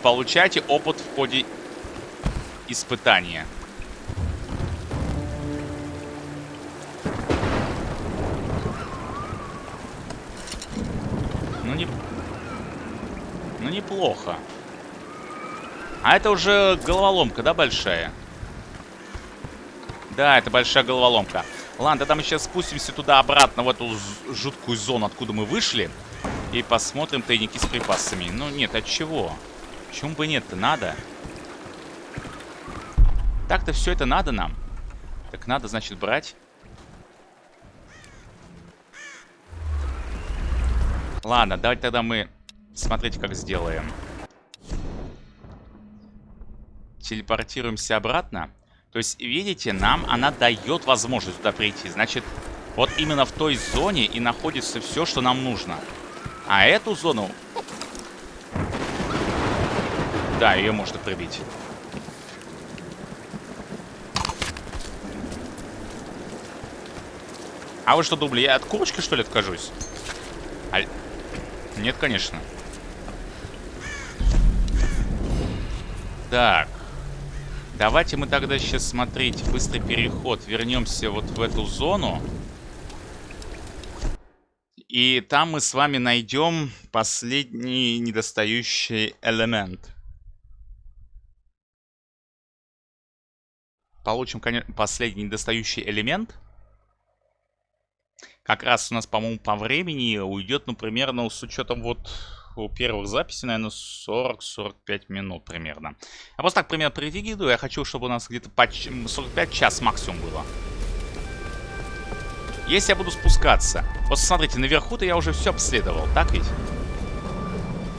получайте опыт в ходе испытания. Ну, не... Ну, неплохо. А это уже головоломка, да, большая? Да, это большая головоломка. Ладно, тогда мы сейчас спустимся туда-обратно, в эту жуткую зону, откуда мы вышли. И посмотрим тайники с припасами. Ну, нет, от чего? Почему бы нет-то? Надо. Так-то все это надо нам. Так надо, значит, брать. Ладно, давайте тогда мы... Смотрите, как сделаем. Телепортируемся обратно. То есть, видите, нам она дает возможность туда прийти. Значит, вот именно в той зоне и находится все, что нам нужно. А эту зону... Да, ее можно пробить. А вы что думали, я от курочки, что ли, откажусь? Нет, конечно. Так. Давайте мы тогда сейчас смотреть быстрый переход. Вернемся вот в эту зону. И там мы с вами найдем последний недостающий элемент. Получим, конечно, последний недостающий элемент. Как раз у нас, по-моему, по времени уйдет, ну, примерно с учетом вот у первых записей, наверное, 40-45 минут примерно. Я просто так примерно прикидываю. Я хочу, чтобы у нас где-то по 45 час максимум было. Если я буду спускаться. Вот смотрите, наверху-то я уже все обследовал, так ведь?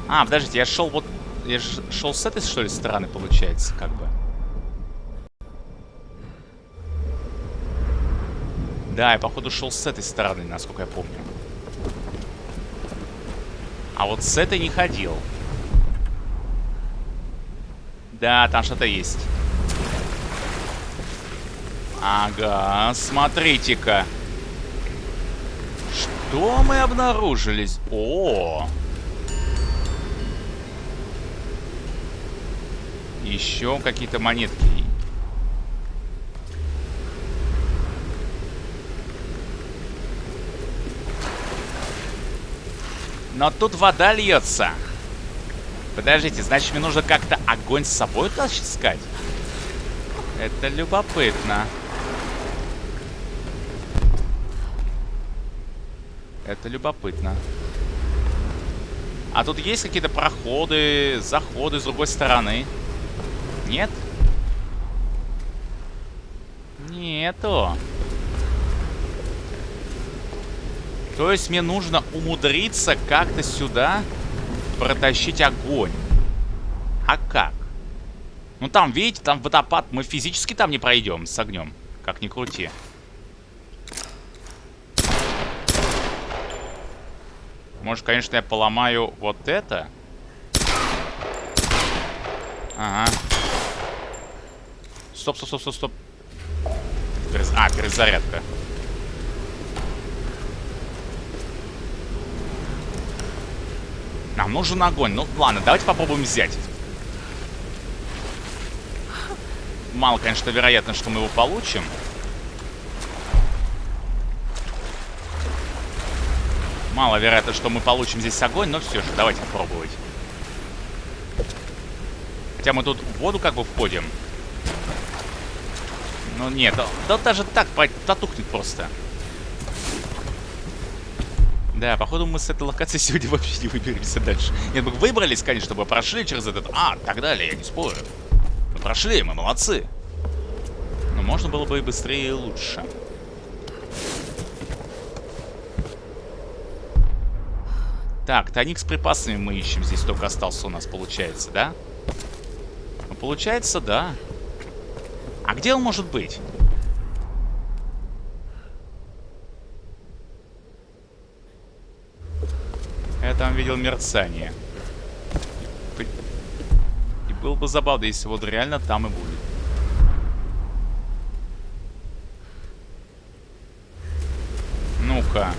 А, подождите, я шел вот... Я шел с этой, что ли, стороны, получается, как бы. Да, я, походу, шел с этой стороны, насколько я помню. А вот с этой не ходил. Да, там что-то есть. Ага, смотрите-ка. Что мы обнаружились? О! Еще какие-то монетки. Но тут вода льется. Подождите, значит мне нужно как-то огонь с собой таскать? Это любопытно. Это любопытно. А тут есть какие-то проходы, заходы с другой стороны? Нет? Нету. То есть мне нужно умудриться как-то сюда протащить огонь. А как? Ну там, видите, там водопад. Мы физически там не пройдем с огнем. Как ни крути. Может, конечно, я поломаю вот это? Ага. Стоп, стоп, стоп, стоп, стоп. А, перезарядка. Нам нужен огонь. Ну, ладно, давайте попробуем взять. Мало, конечно, вероятно, что мы его получим. Мало вероятно, что мы получим здесь огонь, но все же, давайте попробовать. Хотя мы тут в воду как бы входим. Ну нет, да даже так потухнет просто. Да, походу мы с этой локации сегодня вообще не выберемся дальше. Нет, мы выбрались, конечно, чтобы прошли через этот... А, так далее, я не спорю. Мы прошли, мы молодцы. Но можно было бы и быстрее, и лучше. Так, тайник с припасами мы ищем. Здесь только остался у нас, получается, да? Ну, получается, да. А где он может быть? Я там видел мерцание. И было бы забавно, если вот реально там и будет. Ну-ка.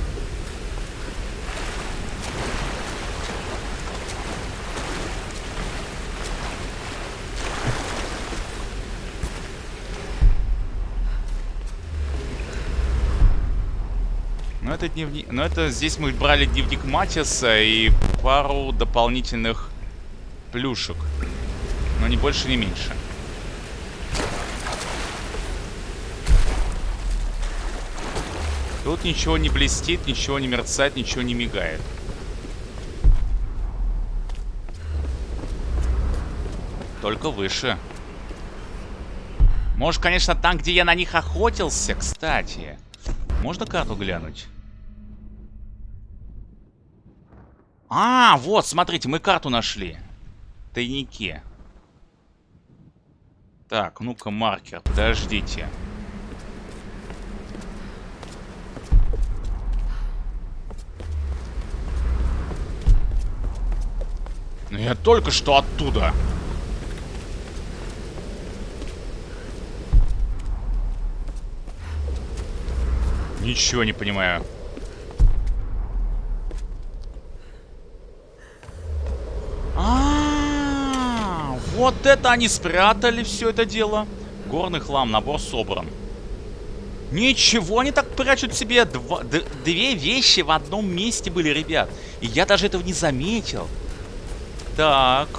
Это дневник... Ну это здесь мы брали дневник Матиса и пару дополнительных плюшек. Но не больше, не меньше. Тут ничего не блестит, ничего не мерцает, ничего не мигает. Только выше. Может, конечно, там, где я на них охотился, кстати. Можно карту глянуть? А, вот, смотрите, мы карту нашли. В тайнике. Так, ну-ка, маркер, подождите. Ну я только что оттуда. Ничего не понимаю. А, вот это они спрятали все это дело. Горный хлам, набор собран. Ничего, они так прячут себе два, две вещи в одном месте были, ребят. И я даже этого не заметил. Так,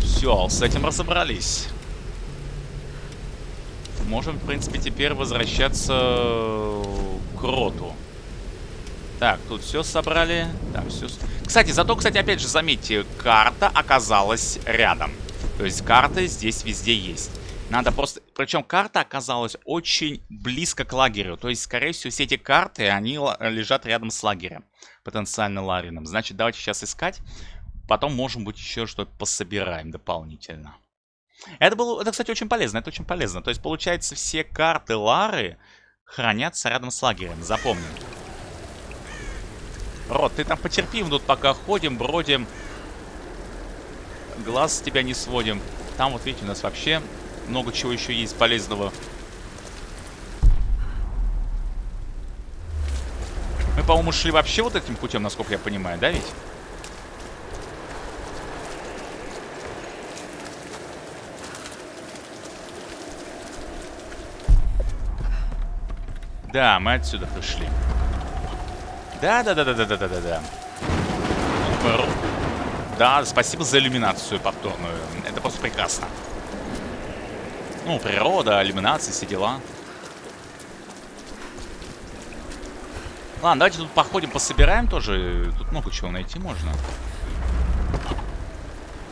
все, с этим разобрались. Можем, в принципе, теперь возвращаться к роту. Так, тут все собрали. Там все... Кстати, зато, кстати, опять же, заметьте, карта оказалась рядом. То есть карта здесь везде есть. Надо просто... Причем карта оказалась очень близко к лагерю. То есть, скорее всего, все эти карты, они лежат рядом с лагерем. Потенциально Ларином. Значит, давайте сейчас искать. Потом, может быть, еще что-то пособираем дополнительно. Это было, это, кстати, очень полезно. Это очень полезно. То есть, получается, все карты Лары хранятся рядом с лагерем. Запомни. Рот, ты там потерпи, мы тут пока ходим, бродим. Глаз с тебя не сводим. Там, вот видите, у нас вообще много чего еще есть полезного. Мы, по-моему, шли вообще вот этим путем, насколько я понимаю, да ведь? Да, мы отсюда пришли. Да-да-да-да-да-да-да-да. Да, спасибо за иллюминацию повторную. Это просто прекрасно. Ну, природа, иллюминация, все дела. Ладно, давайте тут походим, пособираем тоже. Тут много чего найти можно.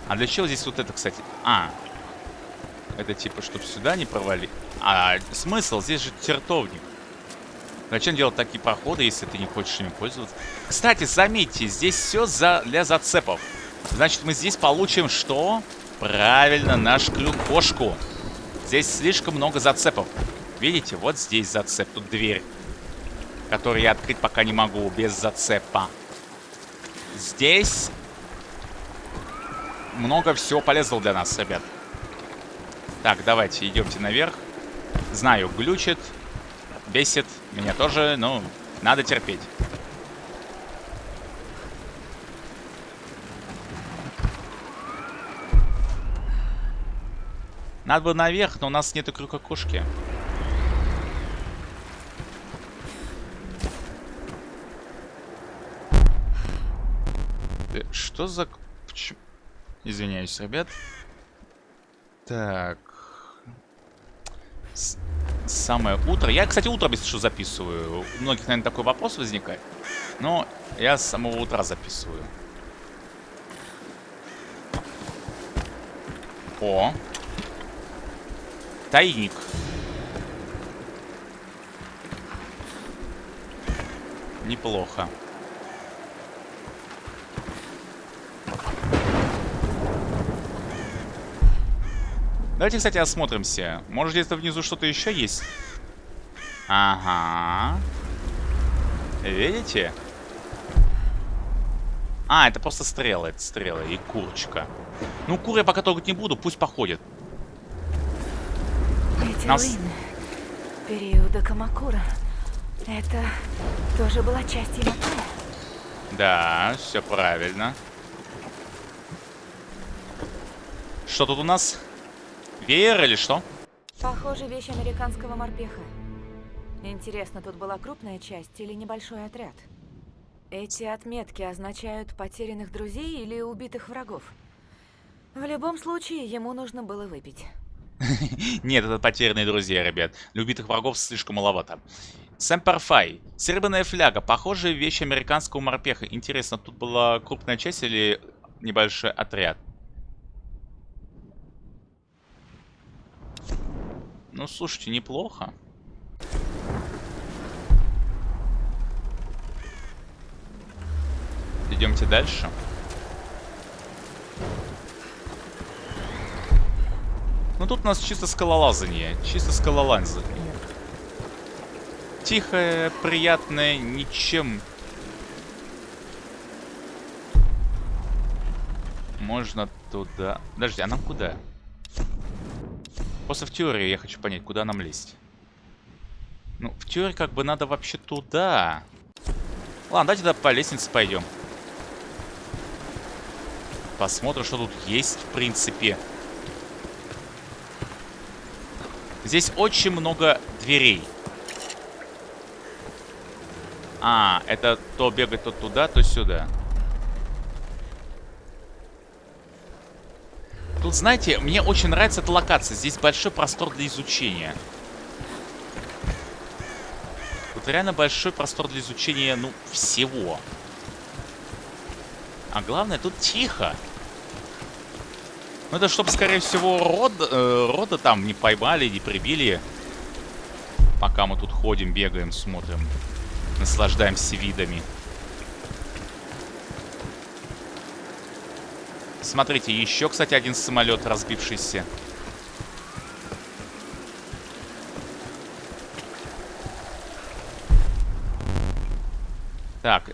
А для чего здесь вот это, кстати? А, это типа, чтобы сюда не провали. А смысл? Здесь же чертовник. Зачем делать такие проходы, если ты не хочешь ими пользоваться? Кстати, заметьте, здесь все за... для зацепов. Значит, мы здесь получим что? Правильно, наш крюк-кошку. Здесь слишком много зацепов. Видите, вот здесь зацеп, тут дверь. Которую я открыть пока не могу, без зацепа. Здесь много всего полезного для нас, ребят. Так, давайте, идемте наверх. Знаю, глючит бесит. Меня тоже, ну, надо терпеть. Надо бы наверх, но у нас нету крюка кошки. Э, что за... Извиняюсь, ребят. Так самое утро. Я, кстати, утро без что записываю. У многих, наверное, такой вопрос возникает. Но я с самого утра записываю. О. Тайник. Неплохо. Давайте, кстати, осмотримся. Может, где-то внизу что-то еще есть? Ага. Видите? А, это просто стрелы, это стрелы и курочка. Ну, кур я пока трогать не буду, пусть походит. Нас- периода Камакура. Это тоже была часть Яматая. Да, все правильно. Что тут у нас? Веер или что? Похоже, вещь американского морпеха. Интересно, тут была крупная часть или небольшой отряд? Эти отметки означают потерянных друзей или убитых врагов? В любом случае, ему нужно было выпить. Нет, это потерянные друзья, ребят. Любитых врагов слишком маловато. Сэмперфай. Серебряная фляга. Похожая вещь американского морпеха. Интересно, тут была крупная часть или небольшой отряд? Ну, слушайте, неплохо. Идемте дальше. Ну тут у нас чисто скалолазание. Чисто скалолазание. Тихое, приятное, ничем. Можно туда. Подожди, а нам куда? Просто в теории я хочу понять, куда нам лезть. Ну, в теории как бы надо вообще туда. Ладно, давайте тогда по лестнице пойдем. Посмотрим, что тут есть, в принципе. Здесь очень много дверей. А, это то бегать то туда, то сюда. Тут, знаете, мне очень нравится эта локация. Здесь большой простор для изучения. Тут реально большой простор для изучения, ну, всего. А главное, тут тихо. Ну, это чтобы, скорее всего, род, э, рода там не поймали, не прибили. Пока мы тут ходим, бегаем, смотрим. Наслаждаемся видами. Смотрите, еще, кстати, один самолет разбившийся. Так.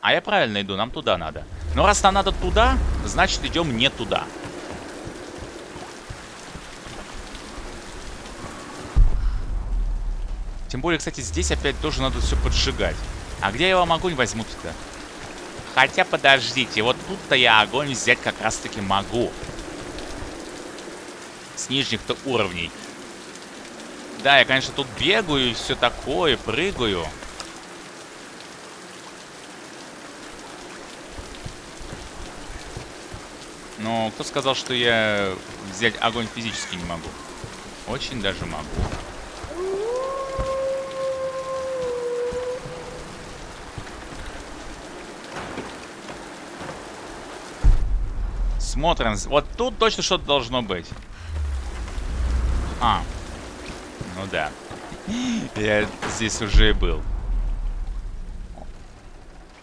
А я правильно иду, нам туда надо. Но раз нам надо туда, значит идем не туда. Тем более, кстати, здесь опять тоже надо все поджигать. А где я вам огонь возьму-то? Хотя, подождите, вот тут-то я огонь взять как раз-таки могу. С нижних-то уровней. Да, я, конечно, тут бегаю и все такое, прыгаю. Но кто сказал, что я взять огонь физически не могу? Очень даже могу. Смотрим. Вот тут точно что-то должно быть. А. Ну да. Я здесь уже и был.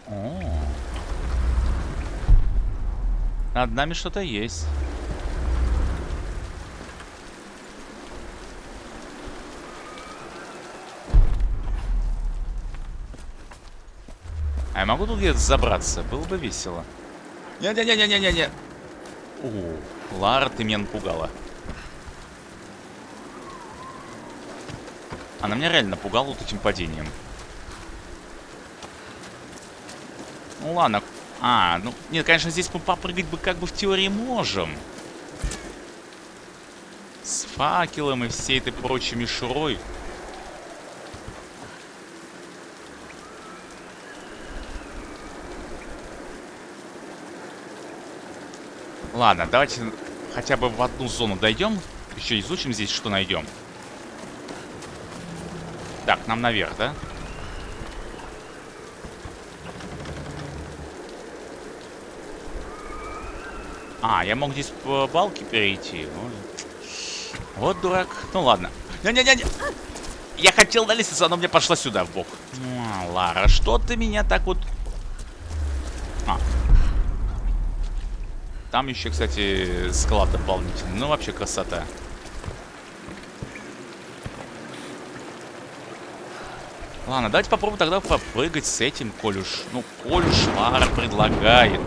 О. Над нами что-то есть. А я могу тут где-то забраться? Было бы весело. Не-не-не-не-не-не. О, Лара, ты меня напугала. Она меня реально напугала вот этим падением. Ну ладно. А, ну, нет, конечно, здесь мы попрыгать бы как бы в теории можем. С факелом и всей этой прочей мишурой. Ладно, давайте хотя бы в одну зону дойдем. Еще изучим здесь, что найдем. Так, нам наверх, да? А, я мог здесь по балке перейти. Ну, Вот дурак. Ну ладно. Не-не-не-не. Я хотел на лестницу, она мне пошла сюда, в бок. А, Лара, что ты меня так вот... Там еще, кстати, склад дополнительный. Ну, вообще красота. Ладно, давайте попробуем тогда попрыгать с этим, коль уж... Ну, коль уж Лара предлагает.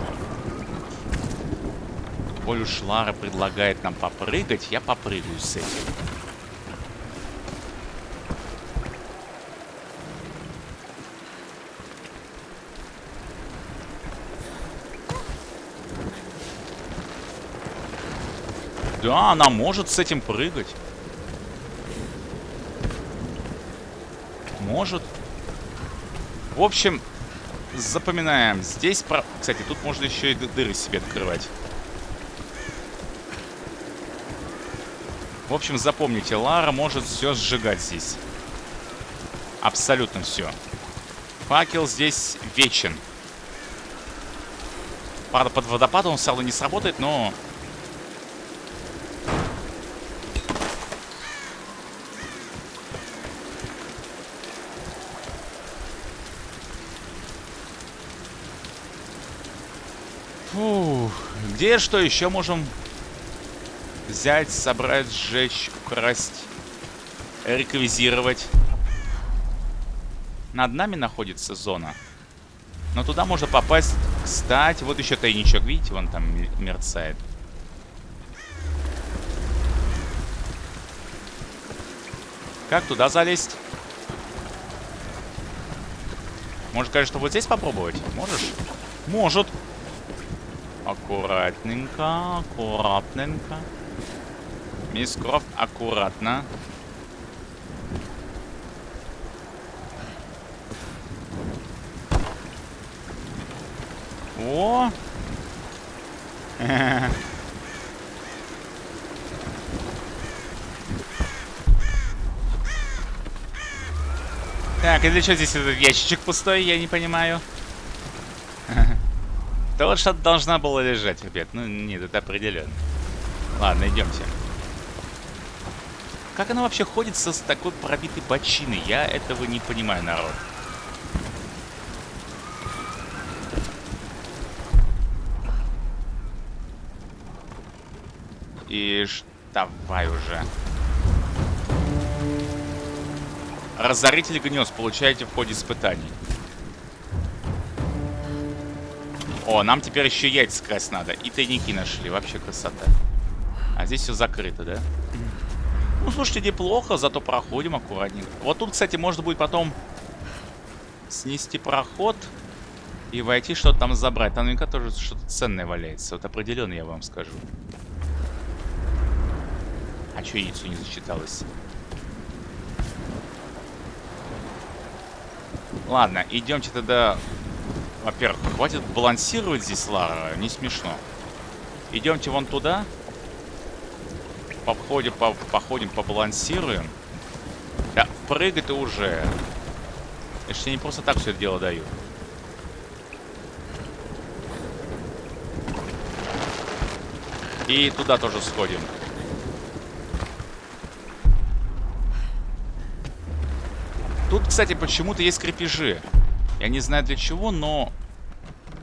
Коль уж Лара предлагает нам попрыгать, я попрыгаю с этим. Да, она может с этим прыгать. Может. В общем, запоминаем. Здесь, про... кстати, тут можно еще и дыры себе открывать. В общем, запомните, Лара может все сжигать здесь. Абсолютно все. Факел здесь вечен. Правда, под водопадом он все не сработает, но Где что еще можем взять, собрать, сжечь, украсть, реквизировать? Над нами находится зона. Но туда можно попасть. Кстати, вот еще тайничок. Видите, вон там мерцает. Как туда залезть? Может, конечно, вот здесь попробовать? Можешь? Может. Аккуратненько, аккуратненько. Мисс Крофт, аккуратно. О! Так, и для чего здесь этот ящичек пустой, я не понимаю. Да вот что-то должна была лежать, ребят. Ну, нет, это определенно. Ладно, идемте. Как она вообще ходит со, с такой пробитой бочиной? Я этого не понимаю, народ. И давай уже. Разоритель гнезд получаете в ходе испытаний. О, нам теперь еще яйца красть надо. И тайники нашли. Вообще красота. А здесь все закрыто, да? Ну, слушайте, неплохо, зато проходим аккуратненько. Вот тут, кстати, можно будет потом снести проход и войти что-то там забрать. Там наверняка тоже что-то ценное валяется. Вот определенно я вам скажу. А что яйцо не засчиталось? Ладно, идемте тогда во-первых, хватит балансировать здесь, Лара. Не смешно. Идемте вон туда. Походим, по походим, побалансируем. Да, прыгай ты уже. Я не просто так все это дело даю. И туда тоже сходим. Тут, кстати, почему-то есть крепежи. Я не знаю для чего, но...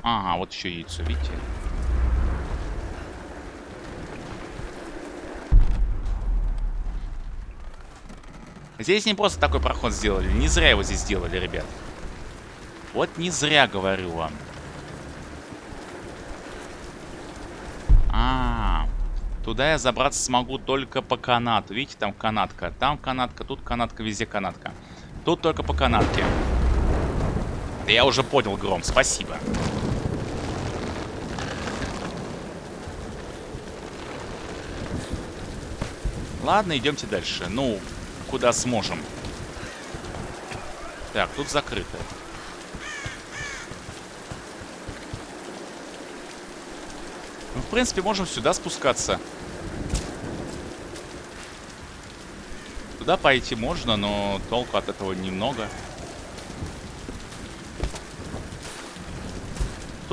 Ага, вот еще яйцо, видите? Здесь не просто такой проход сделали. Не зря его здесь сделали, ребят. Вот не зря говорю вам. А, туда я забраться смогу только по канату. Видите, там канатка. Там канатка, тут канатка, везде канатка. Тут только по канатке. Я уже понял, Гром, спасибо. Ладно, идемте дальше. Ну, куда сможем. Так, тут закрыто. Ну, в принципе, можем сюда спускаться. Туда пойти можно, но толку от этого немного.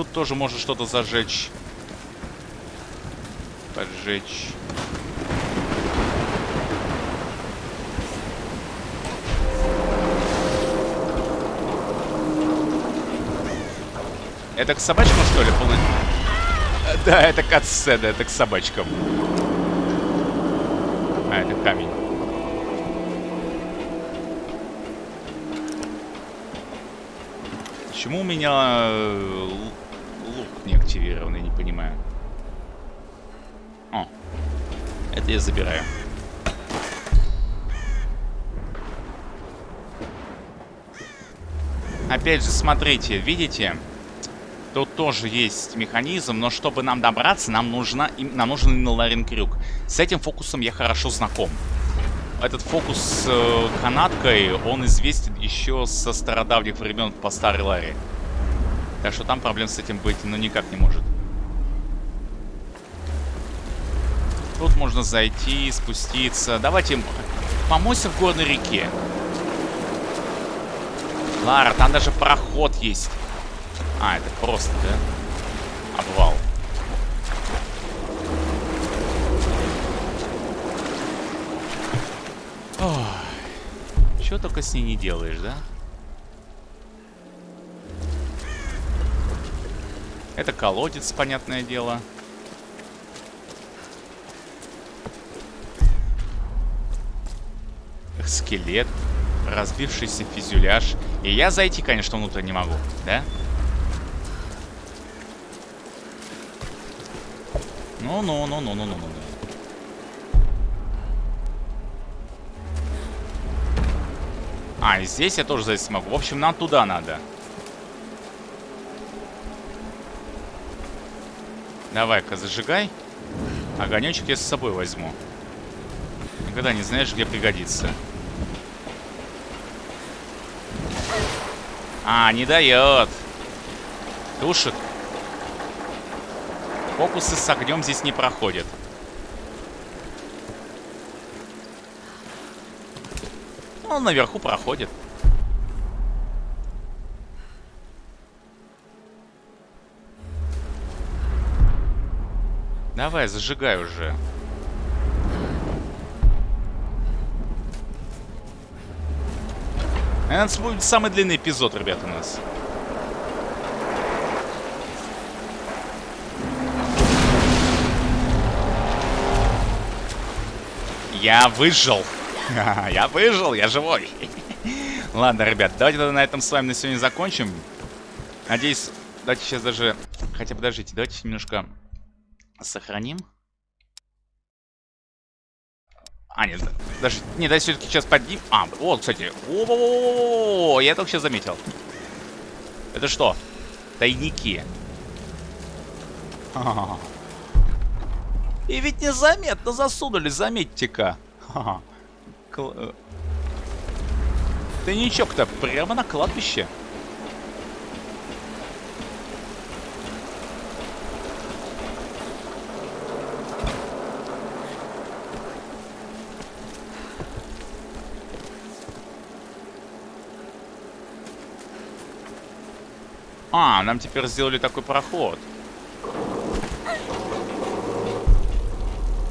Тут тоже можно что-то зажечь. Поджечь. Это к собачкам, что ли, полный? Да, это катсцена, это к собачкам. А, это камень. Почему у меня э, лук не активированный, не понимаю. О, это я забираю. Опять же, смотрите, видите? Тут тоже есть механизм, но чтобы нам добраться, нам, нужно, нам нужен Ларин Крюк. С этим фокусом я хорошо знаком. Этот фокус с э, канаткой, он известен еще со стародавних времен по старой Ларе. Так что там проблем с этим быть ну никак не может. Тут можно зайти, спуститься. Давайте помойся в горной реке. Лара, там даже проход есть. А, это просто, да? Обвал. Ой. Чего только с ней не делаешь, да? Это колодец, понятное дело. Скелет. Разбившийся фюзеляж. И я зайти, конечно, внутрь не могу, да? Ну-ну-ну-ну-ну-ну-ну. А, здесь я тоже зайти смогу. В общем, нам туда надо. Давай-ка, зажигай. Огонечек я с собой возьму. Никогда не знаешь, где пригодится. А, не дает. Тушит. Фокусы с огнем здесь не проходят. Он наверху проходит. Давай, зажигай уже. Это будет самый длинный эпизод, ребят, у нас. Я выжил. Я выжил, я живой. Ладно, ребят, давайте тогда на этом с вами на сегодня закончим. Надеюсь, давайте сейчас даже... Хотя, подождите, давайте немножко Сохраним. А, нет, даже... Не, да, все-таки сейчас подним... А, вот, кстати. О, -о, -о, -о, я только сейчас заметил. Это что? Тайники. И ведь незаметно засунули, заметьте-ка. Э. Тайничок-то прямо на кладбище. А, нам теперь сделали такой проход.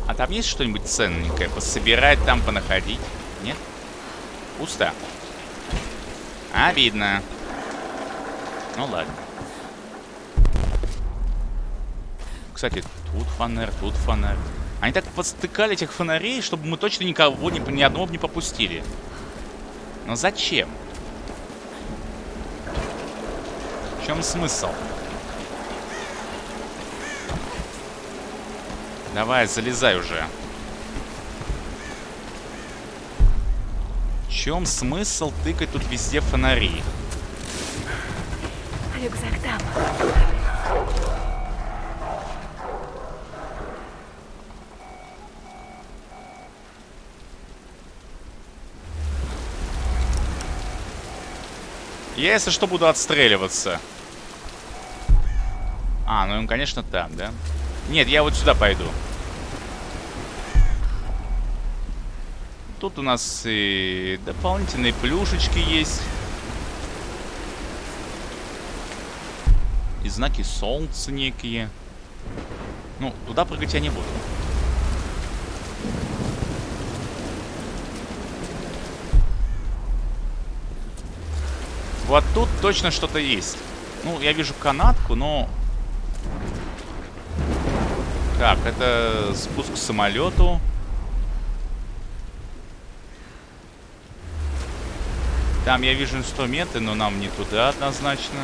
А там есть что-нибудь ценненькое? Пособирать там, понаходить? Нет? Пусто. Обидно. Ну ладно. Кстати, тут фонарь, тут фонарь. Они так подстыкали этих фонарей, чтобы мы точно никого, ни, ни одного не попустили. Но зачем? Чем смысл? Давай, залезай уже. В чем смысл тыкать тут везде фонари? Рюкзак там. Я, если что, буду отстреливаться. А, ну им, конечно, там, да? Нет, я вот сюда пойду. Тут у нас и дополнительные плюшечки есть. И знаки солнца некие. Ну, туда прыгать я не буду. Вот тут точно что-то есть. Ну, я вижу канатку, но Так, это спуск к самолету. Там я вижу инструменты, но нам не туда однозначно.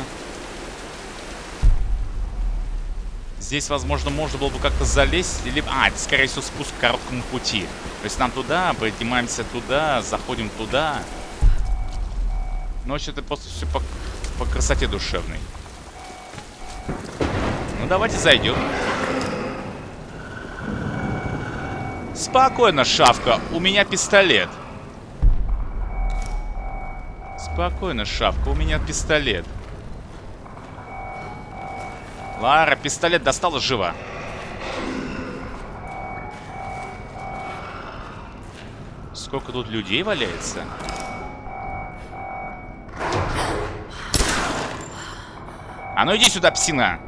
Здесь, возможно, можно было бы как-то залезть. Или... А, это, скорее всего, спуск к короткому пути. То есть нам туда, поднимаемся туда, заходим туда. Вообще, это просто все по, по красоте душевной. Ну, давайте зайдем. Спокойно, шавка. У меня пистолет. Спокойно, шавка. У меня пистолет. Лара, пистолет достала живо. Сколько тут людей валяется? А ну иди сюда, псина!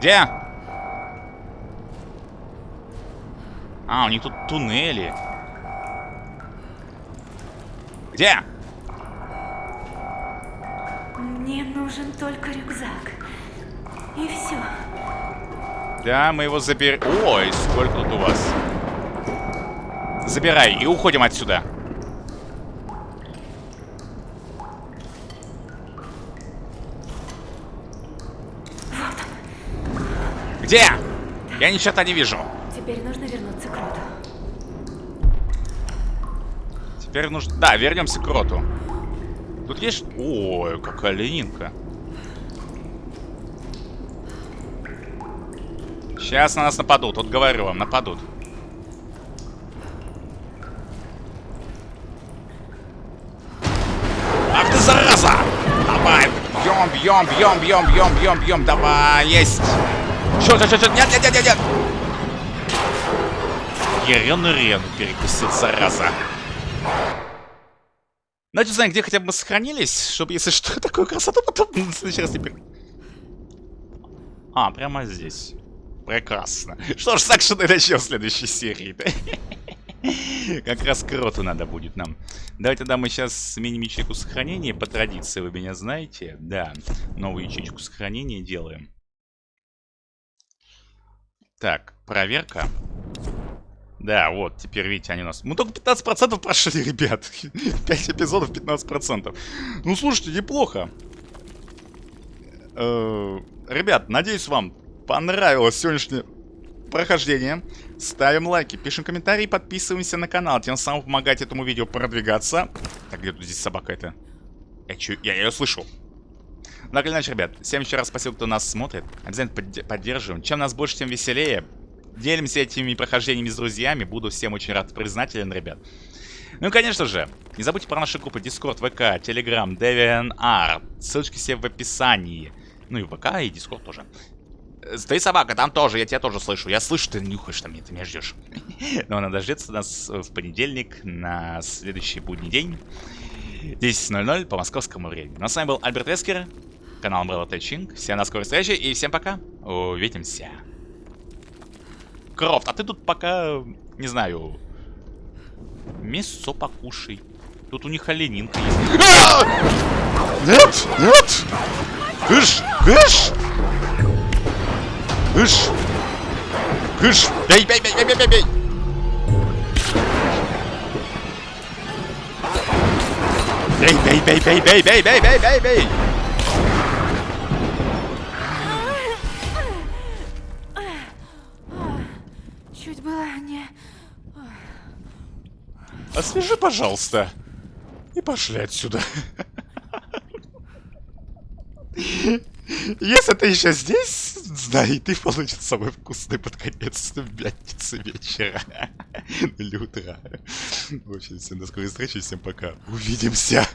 Где? А, у них тут туннели. Где? Мне нужен только рюкзак. И все. Да, мы его заберем. Ой, сколько тут у вас. Забирай и уходим отсюда. Где? Я ни черта не вижу. Теперь нужно вернуться к Роту. Теперь нужно... Да, вернемся к Роту. Тут есть... Ой, какая ленинка. Сейчас на нас нападут. Вот говорю вам, нападут. Ах ты зараза! Давай! Бьем, бьем, бьем, бьем, бьем, бьем, бьем. Давай, есть! Чё, чё, чё, чё? Нет, нет, нет, нет, нет! Ерену рену перекусил, зараза. Давайте узнаем, где хотя бы мы сохранились, чтобы, если что, такую красоту потом в следующий раз не пер... А, прямо здесь. Прекрасно. Что ж, с акшена начнем в следующей серии. Как раз кроту надо будет нам. Давайте тогда мы сейчас сменим ячейку сохранения. По традиции, вы меня знаете. Да, новую ячейку сохранения делаем. Так, проверка. Да, вот, теперь видите, они у нас... Мы только 15% прошли, ребят. 5 эпизодов, 15%. Ну, слушайте, неплохо. Э, ребят, надеюсь, вам понравилось сегодняшнее прохождение. Ставим лайки, пишем комментарии, подписываемся на канал. Тем самым помогать этому видео продвигаться. Так, где тут здесь собака это? Я, чё, я ее слышу. Так или иначе, ребят, всем еще раз спасибо, кто нас смотрит. Обязательно под поддерживаем. Чем нас больше, тем веселее. Делимся этими прохождениями с друзьями. Буду всем очень рад признателен, ребят. Ну и, конечно же, не забудьте про наши группы Discord, ВК, Telegram, DeviantArt. Ссылочки все в описании. Ну и ВК, и Discord тоже. Ты собака, там тоже, я тебя тоже слышу. Я слышу, ты нюхаешь там, ты меня ждешь. Но надо дождаться нас в понедельник на следующий будний день. 10.00 по московскому времени. Ну а с вами был Альберт Вескер, канал Umbrella Тэтчинг. Всем на скорой встречи и всем пока. Увидимся. Крофт, а ты тут пока, не знаю, мясо покушай. Тут у них оленинка есть. Нет, нет! Кыш, кыш! Кыш! Кыш! Бей, бей, бей, бей, бей, бей! Бей, бей, бей, бей, бей, бей, бей, бей, бей, бей! Чуть было не... Освежи, пожалуйста. И пошли отсюда. Если ты еще здесь, знай, ты получишь самый вкусный под конец в пятницы вечера. Или утра. В общем, всем до скорой встречи, всем пока. Увидимся.